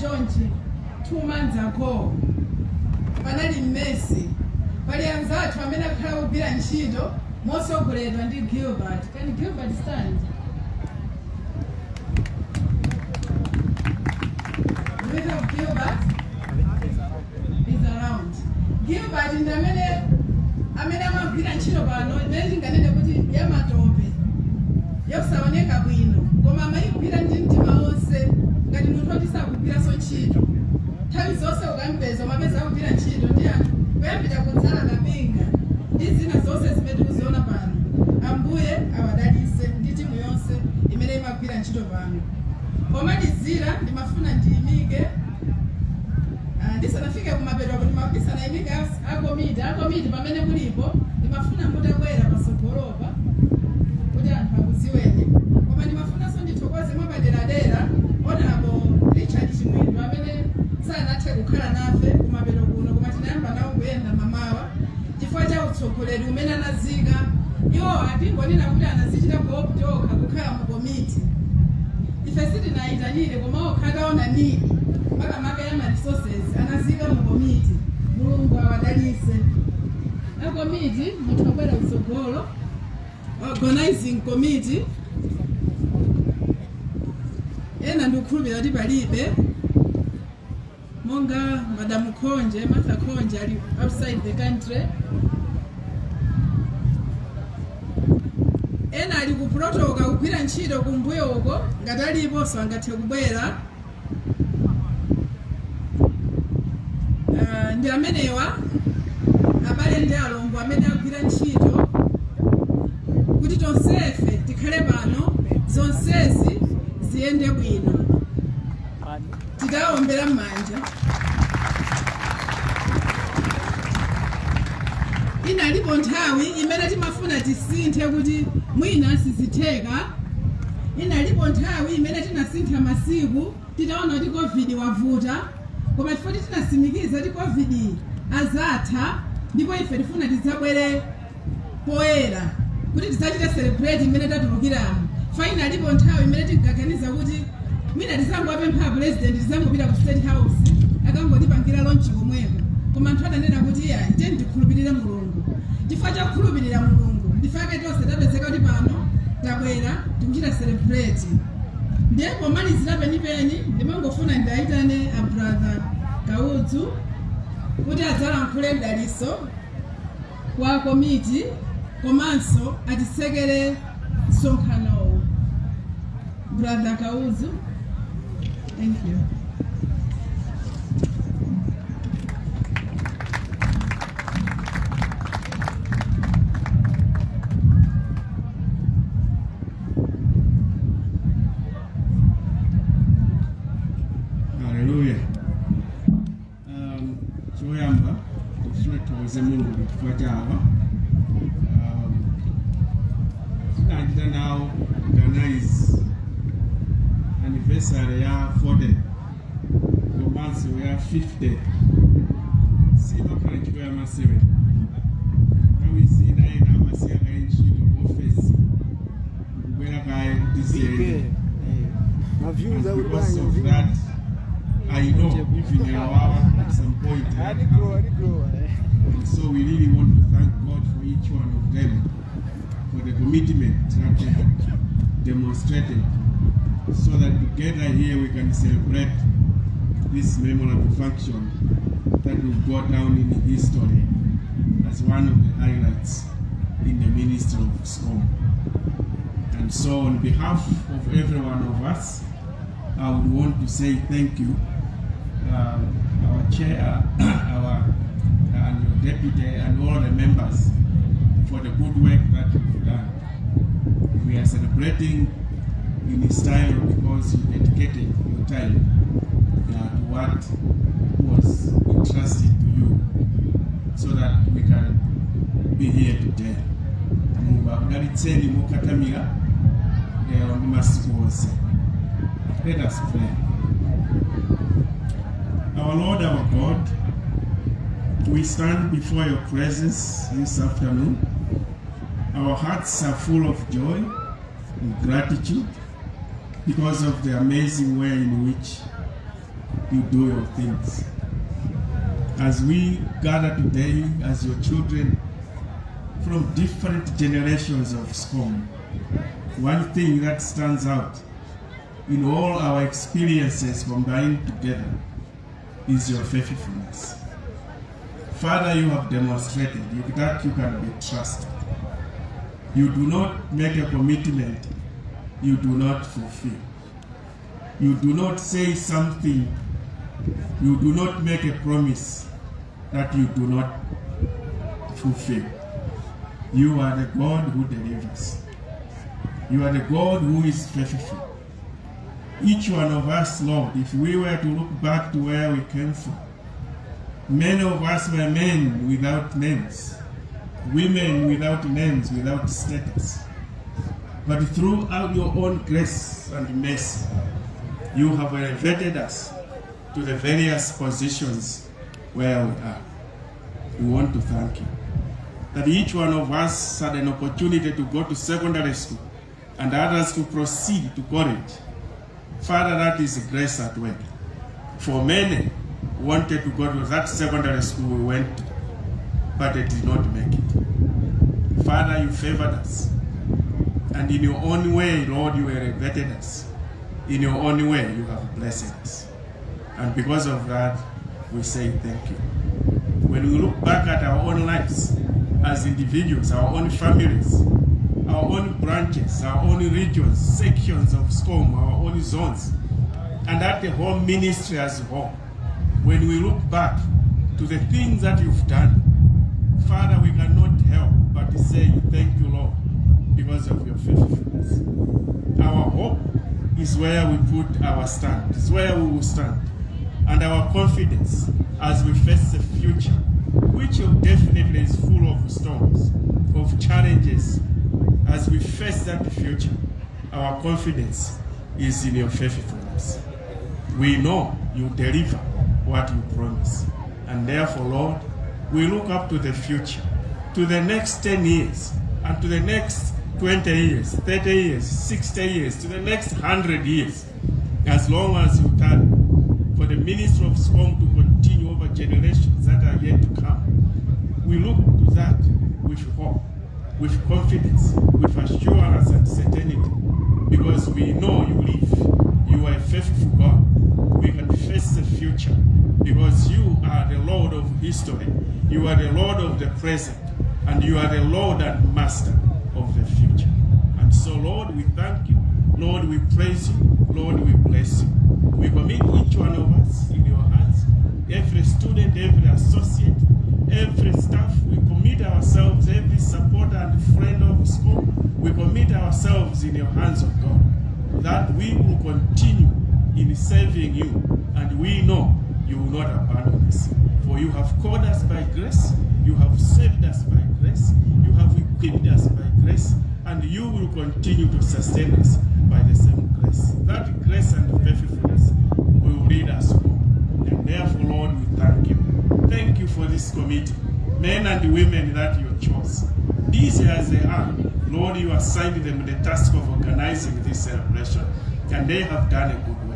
Jonji two months ago. Panali mmesi. Palianza watu amene akhala bila ntchito mosogoledwa ndi gilbert. Can gilbert stand? Gilbert ndi amene amene amagwira ntchito pano ndinganene kuti yamatope yakusaoneka bwino. Koma amayigwira ndi ndinotolisa kubira so tshilo thavi zose ukambeza uma beza kubira tshilo ndiyani kuyambita kutsala kabinga idzina zose zimene muziona pano. Ambuye awadalise nditi muyonse imene imagwira ntchito pano. Koma ndizira ndimafuna ndiyimike ah, ndisanafike kumapeto kuti mabisana imika akomiti akomiti pamene mulipo ndimafuna mutakwera pasogolopa. kutsogolera umene anaziika iwo atingonena kuti anazichita kuoptokha kukhala mukomiti ife sitinayitanire koma okhataona nini? Makamaka ya maresources anazika mukomiti mulungu awadalise. Akomiti munthu abwera mtsogolo organizing komiti. Ena ndikukhulupira kuti palibe monga madamu khonje martha khonje ali outside the country. ali ku puloto okakugwira ntchito kumbuyo uko ngati alipo sangathe kubwera. Uh, ndi amenewa abale ndi alongo amene agwira ntchito kuti tonsefe tikhale pano zonsezi ziyende bwino. Titawombera m'manja. Inalipo nthawi imene timafuna tisinthe kuti mwina sizitheka inalipo nthawi imene tinasintha masiku titaona kuti covid wavuta koma kuti tinasimikiza kuti covid azatha ndipo ife tifuna tidzabwere poyera kuti tidzachite celebrate imene tatulukiramo fa inalipo nthawi imene tinkaganiza kuti mwina tizangowapempha president tizangopita ku state house akangotipangira lonchi komweko koma anthu adanena kuti iya tiyeni tikhulupirire mulungu chifukwa chakukhulupirira mulungu. Ndifake tonse tapezeka kuti pano tabwera tikuchita celebrate. Ndiye pomalizira penipeni ndimangofuna ndiyayitane a brother kaudzu kuti adzalankhule mdaliso kwa komiti komanso atisekere msonkhanowu brother kaudzu thank you tuwoze mungu kifua kyaba um, tunandira nawo organize anniversary ya 40 romansi ya 50 simakhala ntchito ya masebe nthawi zina ena amasiya kaye ntchito ofesi kubwera kaye kutiziyende because of that I know even in our at some point. eh, And so we really want to thank God for each one of them for the commitment that they have demonstrated so that together here we can celebrate this memorable function that will go down in history as one of the highlights in the ministry of SCOM. And so on behalf of every one of us, I would want to say thank you um, our chair, our deputy, and all the members for the good work that you've done. We are celebrating in his style because you dedicated your time uh, to what was entrusted to you so that we can be here today. Let us pray. Our Lord, our God, we stand before your presence this afternoon. Our hearts are full of joy and gratitude because of the amazing way in which you do your things. As we gather today as your children from different generations of SCOM, one thing that stands out in all our experiences combined together is your faithfulness. Father, you have demonstrated that you can be trusted. You do not make a commitment you do not fulfill. You do not say something, you do not make a promise that you do not fulfill. You are the God who delivers. You are the God who is faithful. Each one of us, Lord, if we were to look back to where we came from, many of us were men without names, women without names, without status. But throughout your own grace and mercy, you have elevated us to the various positions where we are. We want to thank you. That each one of us had an opportunity to go to secondary school and others to proceed to college. Father, that is grace at work. For many wanted to go to that secondary school we went but they did not make it. Father, you favored us. And in your own way, Lord, you elevated us. In your own way, you have blessed us. And because of that, we say thank you. When we look back at our own lives as individuals, our own families, our own branches, our own regions, sections of SCOM, our own zones, and at the whole ministry as a whole, when we look back to the things that you've done, Father, we cannot help but say thank you, Lord, because of your faithfulness. Our hope is where we put our stand, is where we will stand. And our confidence as we face the future, which definitely is full of storms, of challenges, as we face that future, our confidence is in your faithfulness. We know you deliver what you promise. And therefore, Lord, we look up to the future, to the next 10 years, and to the next 20 years, 30 years, 60 years, to the next 100 years, as long as you tarry, for the ministry of SCOM to continue over generations that are yet to come. We look to that with hope, with confidence, with assurance and certainty, because we know you live. You are a faithful God. We can face the future because you are the Lord of history. You are the Lord of the present, and you are the Lord and Master of the future. And so, Lord, we thank you. Lord, we praise you. Lord, we bless you. We commit each one of us in your hands. Every student, every associate, every staff, we commit ourselves, every supporter and friend of SCOM, we commit ourselves in your hands of God. That we will continue in saving you, and we know you will not abandon us. For you have called us by grace, you have saved us by grace, you have equipped us by grace, and you will continue to sustain us by the same grace. That grace and faithfulness will lead us home. And therefore, Lord, we thank you. Thank you for this committee, men and women that you chose. These as they are, Lord, you assigned them the task of organizing this celebration, and they have done a good work.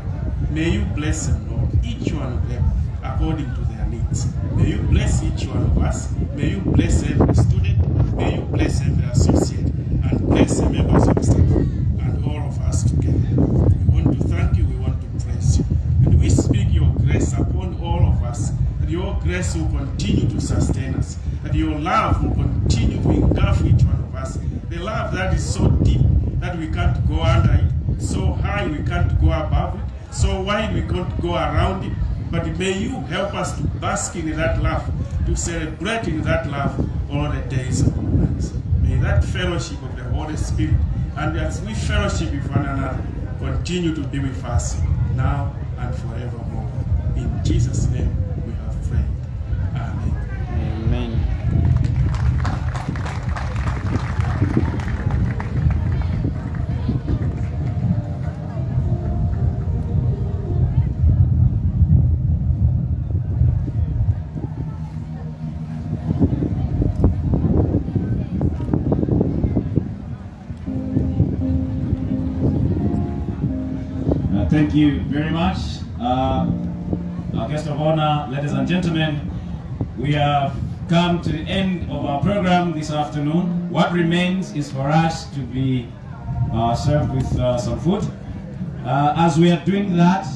May you bless them, Lord, each one of them according to their needs. May you bless each one of us. May you bless every student. May you bless every associate and bless the members of staff and all of us together. We want to thank you. We want to praise you. And we speak your grace upon all of us. That your grace will continue to sustain us. That your love will continue to engulf each one of us. The love that is so deep that we can't go under it, so high we can't go above it, so wide we can't go around it. But may you help us to bask in that love, to celebrate in that love all the days of our lives. May that fellowship of the Holy Spirit, and as we fellowship with one another, continue to be with us now and forevermore. In Jesus' name thank you very much. Uh, our guest of honor, ladies and gentlemen, we have come to the end of our program this afternoon. What remains is for us to be uh, served with uh, some food. Uh, as we are doing that,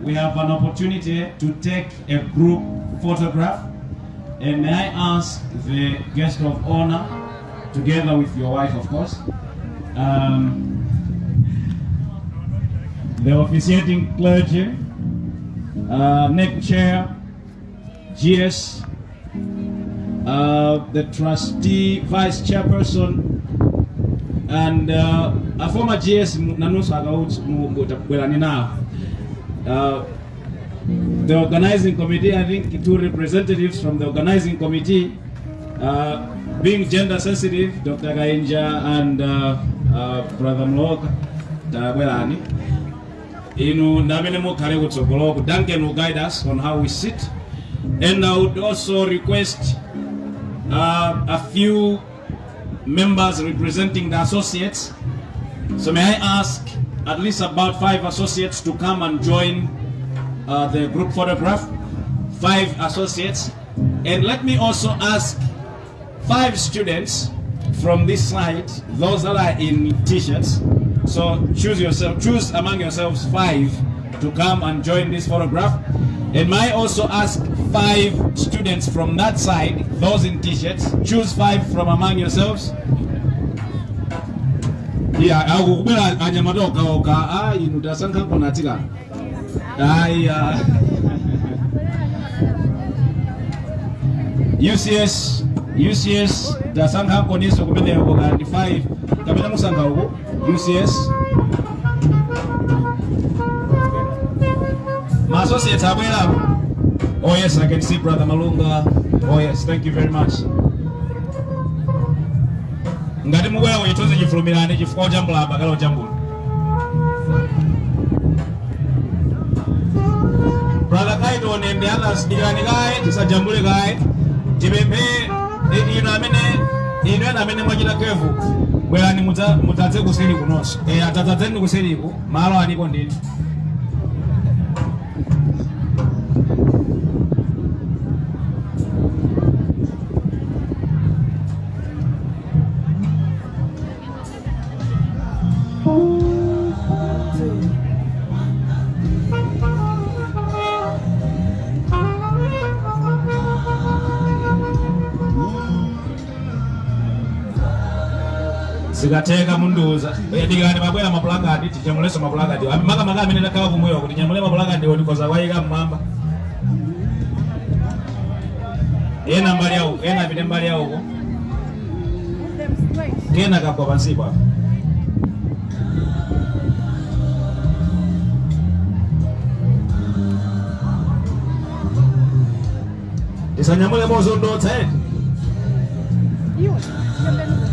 we have an opportunity to take a group photograph. And may I ask the guest of honor, together with your wife, of course, um, the officiating clergy, uh, neck chair, GS, uh, the trustee, vice chairperson, and uh, a former GS nanusu akautabwelani nao. Uh, the organizing committee, I think two representatives from the organizing committee, uh, being gender sensitive, Dr. Gainja and uh, uh, Brother Mloka Tabwelani. Ndamene mukhale kutsogoloko duncan will guide us on how we sit. And i would also request uh, a few members representing the associates. So may i ask at least about five associates to come and join uh, the group photograph? Five associates. And let me also ask five students from this side those that are in t-shirts so choose yourself, choose among yourselves five to come and join this photograph. And may also ask five students from that side, those in t-shirts, choose five from among yourselves. Yeah, akukubwera anyamata okaoka ah inu tasankha kunatsika aya UCS UCS tasankha niso kumeneko kandi 5 kapena musankha uku UCS My associates abwerapo oh yes I can see brother Malunga. Oh yes thank you very much. Ngati mubwera kuchithunzi chifulumirani chifukwa chambula bakala ujambula brother kaito nembe anasidikirani kaye tisajambule kaye tipemphe i- ino amene ino ena amene mwachita kevu bwerani mudza- mudzadze kuseri kunonso e atadzadzeni kuseriku malo aliko ndithu zikatheka munduza. Dikani mabwera mapulakadi tichamuleso mapulakadi makamaka amene takhala kumwewa kuti nyamule mapulakadi ndikoza kwayika mmwamba ena mbali yauko ena apite mbali yauko kena kagwa pansipo apa tisanyamule mozondotsa eti Satega.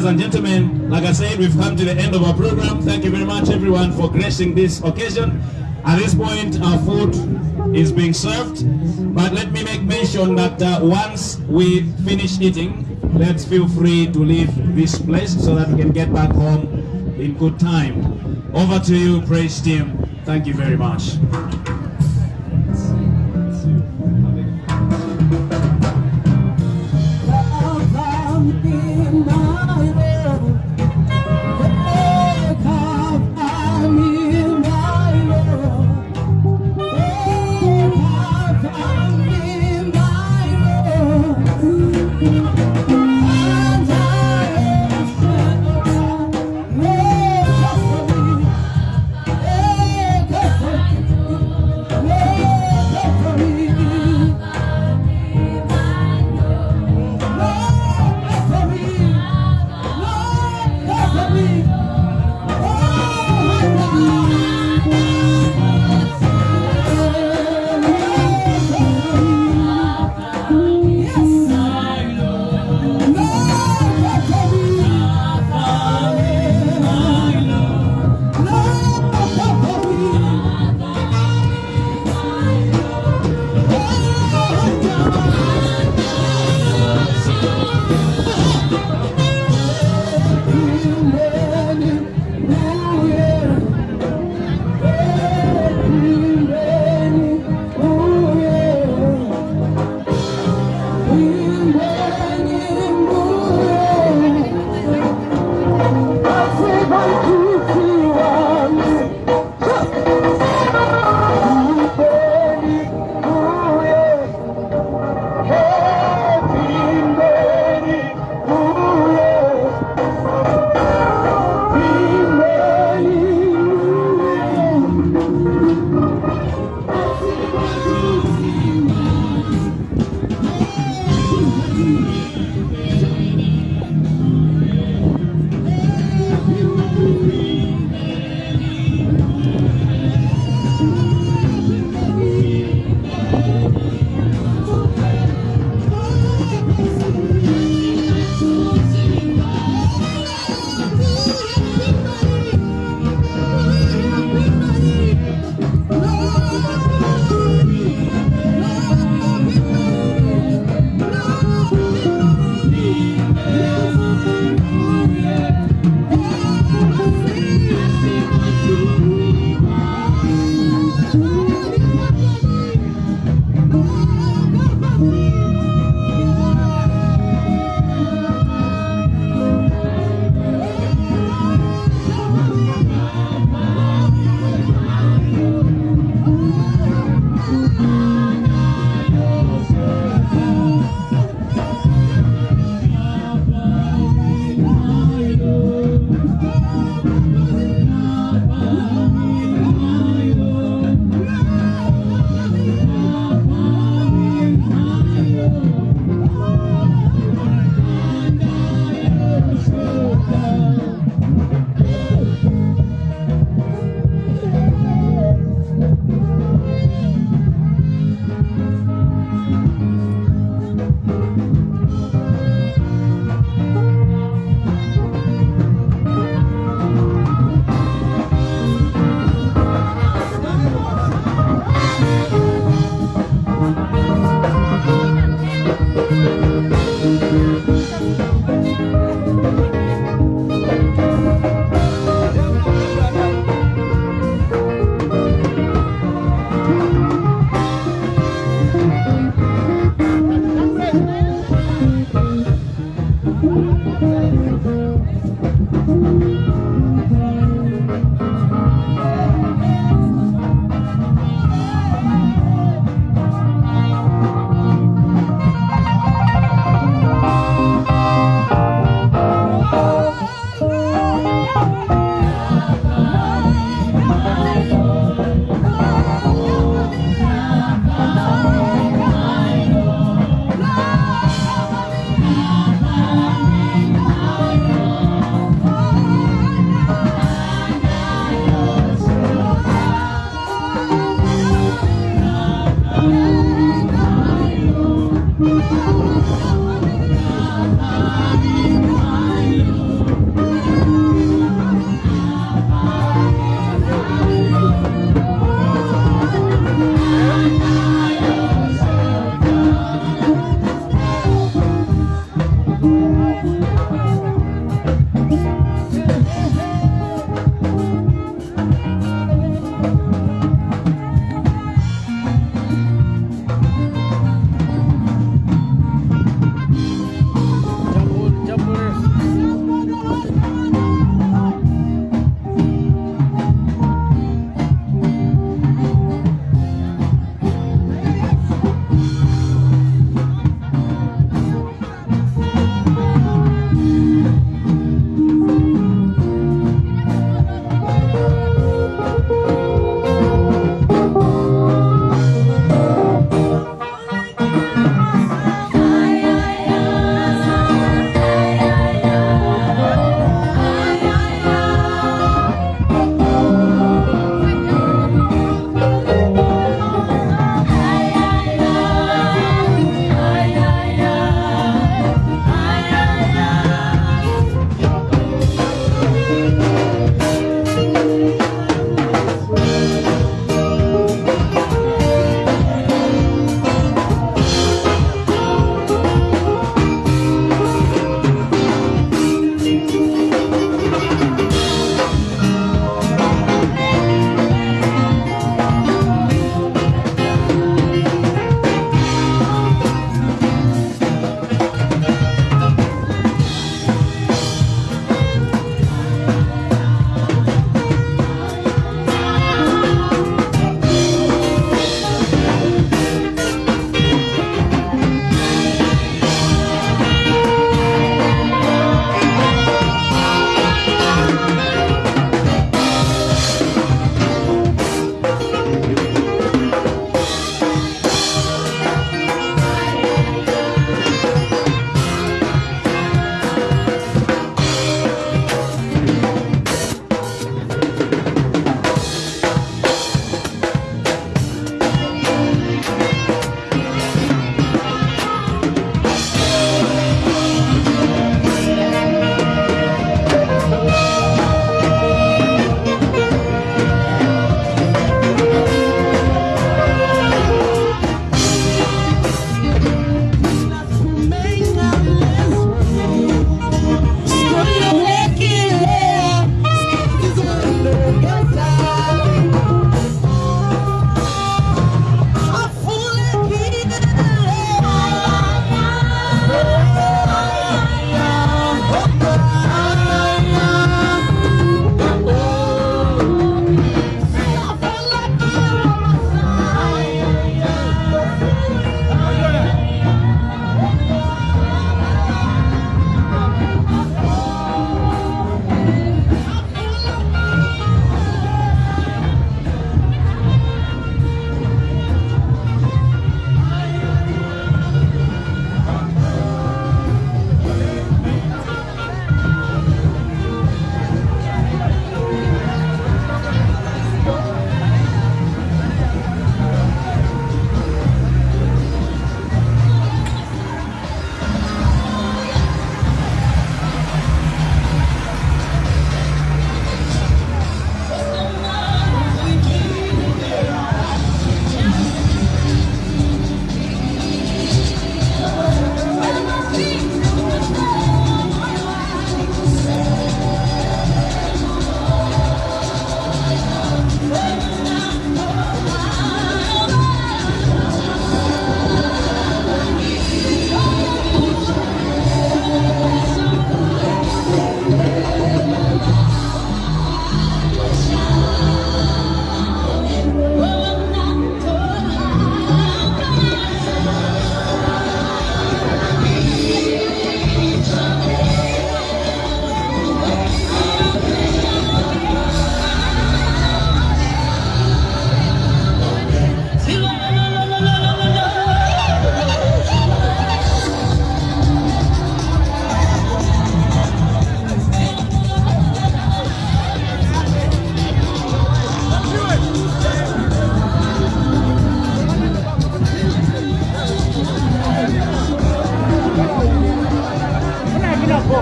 Ladies and gentlemen, like I said, we've come to the end of our program. Thank you very much, everyone, for gracing this occasion. At this point, our food is being served. But let me make mention that uh, once we finish eating, let's feel free to leave this place so that we can get back home in good time. Over to you, praise team. Thank you very much.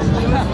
Dios.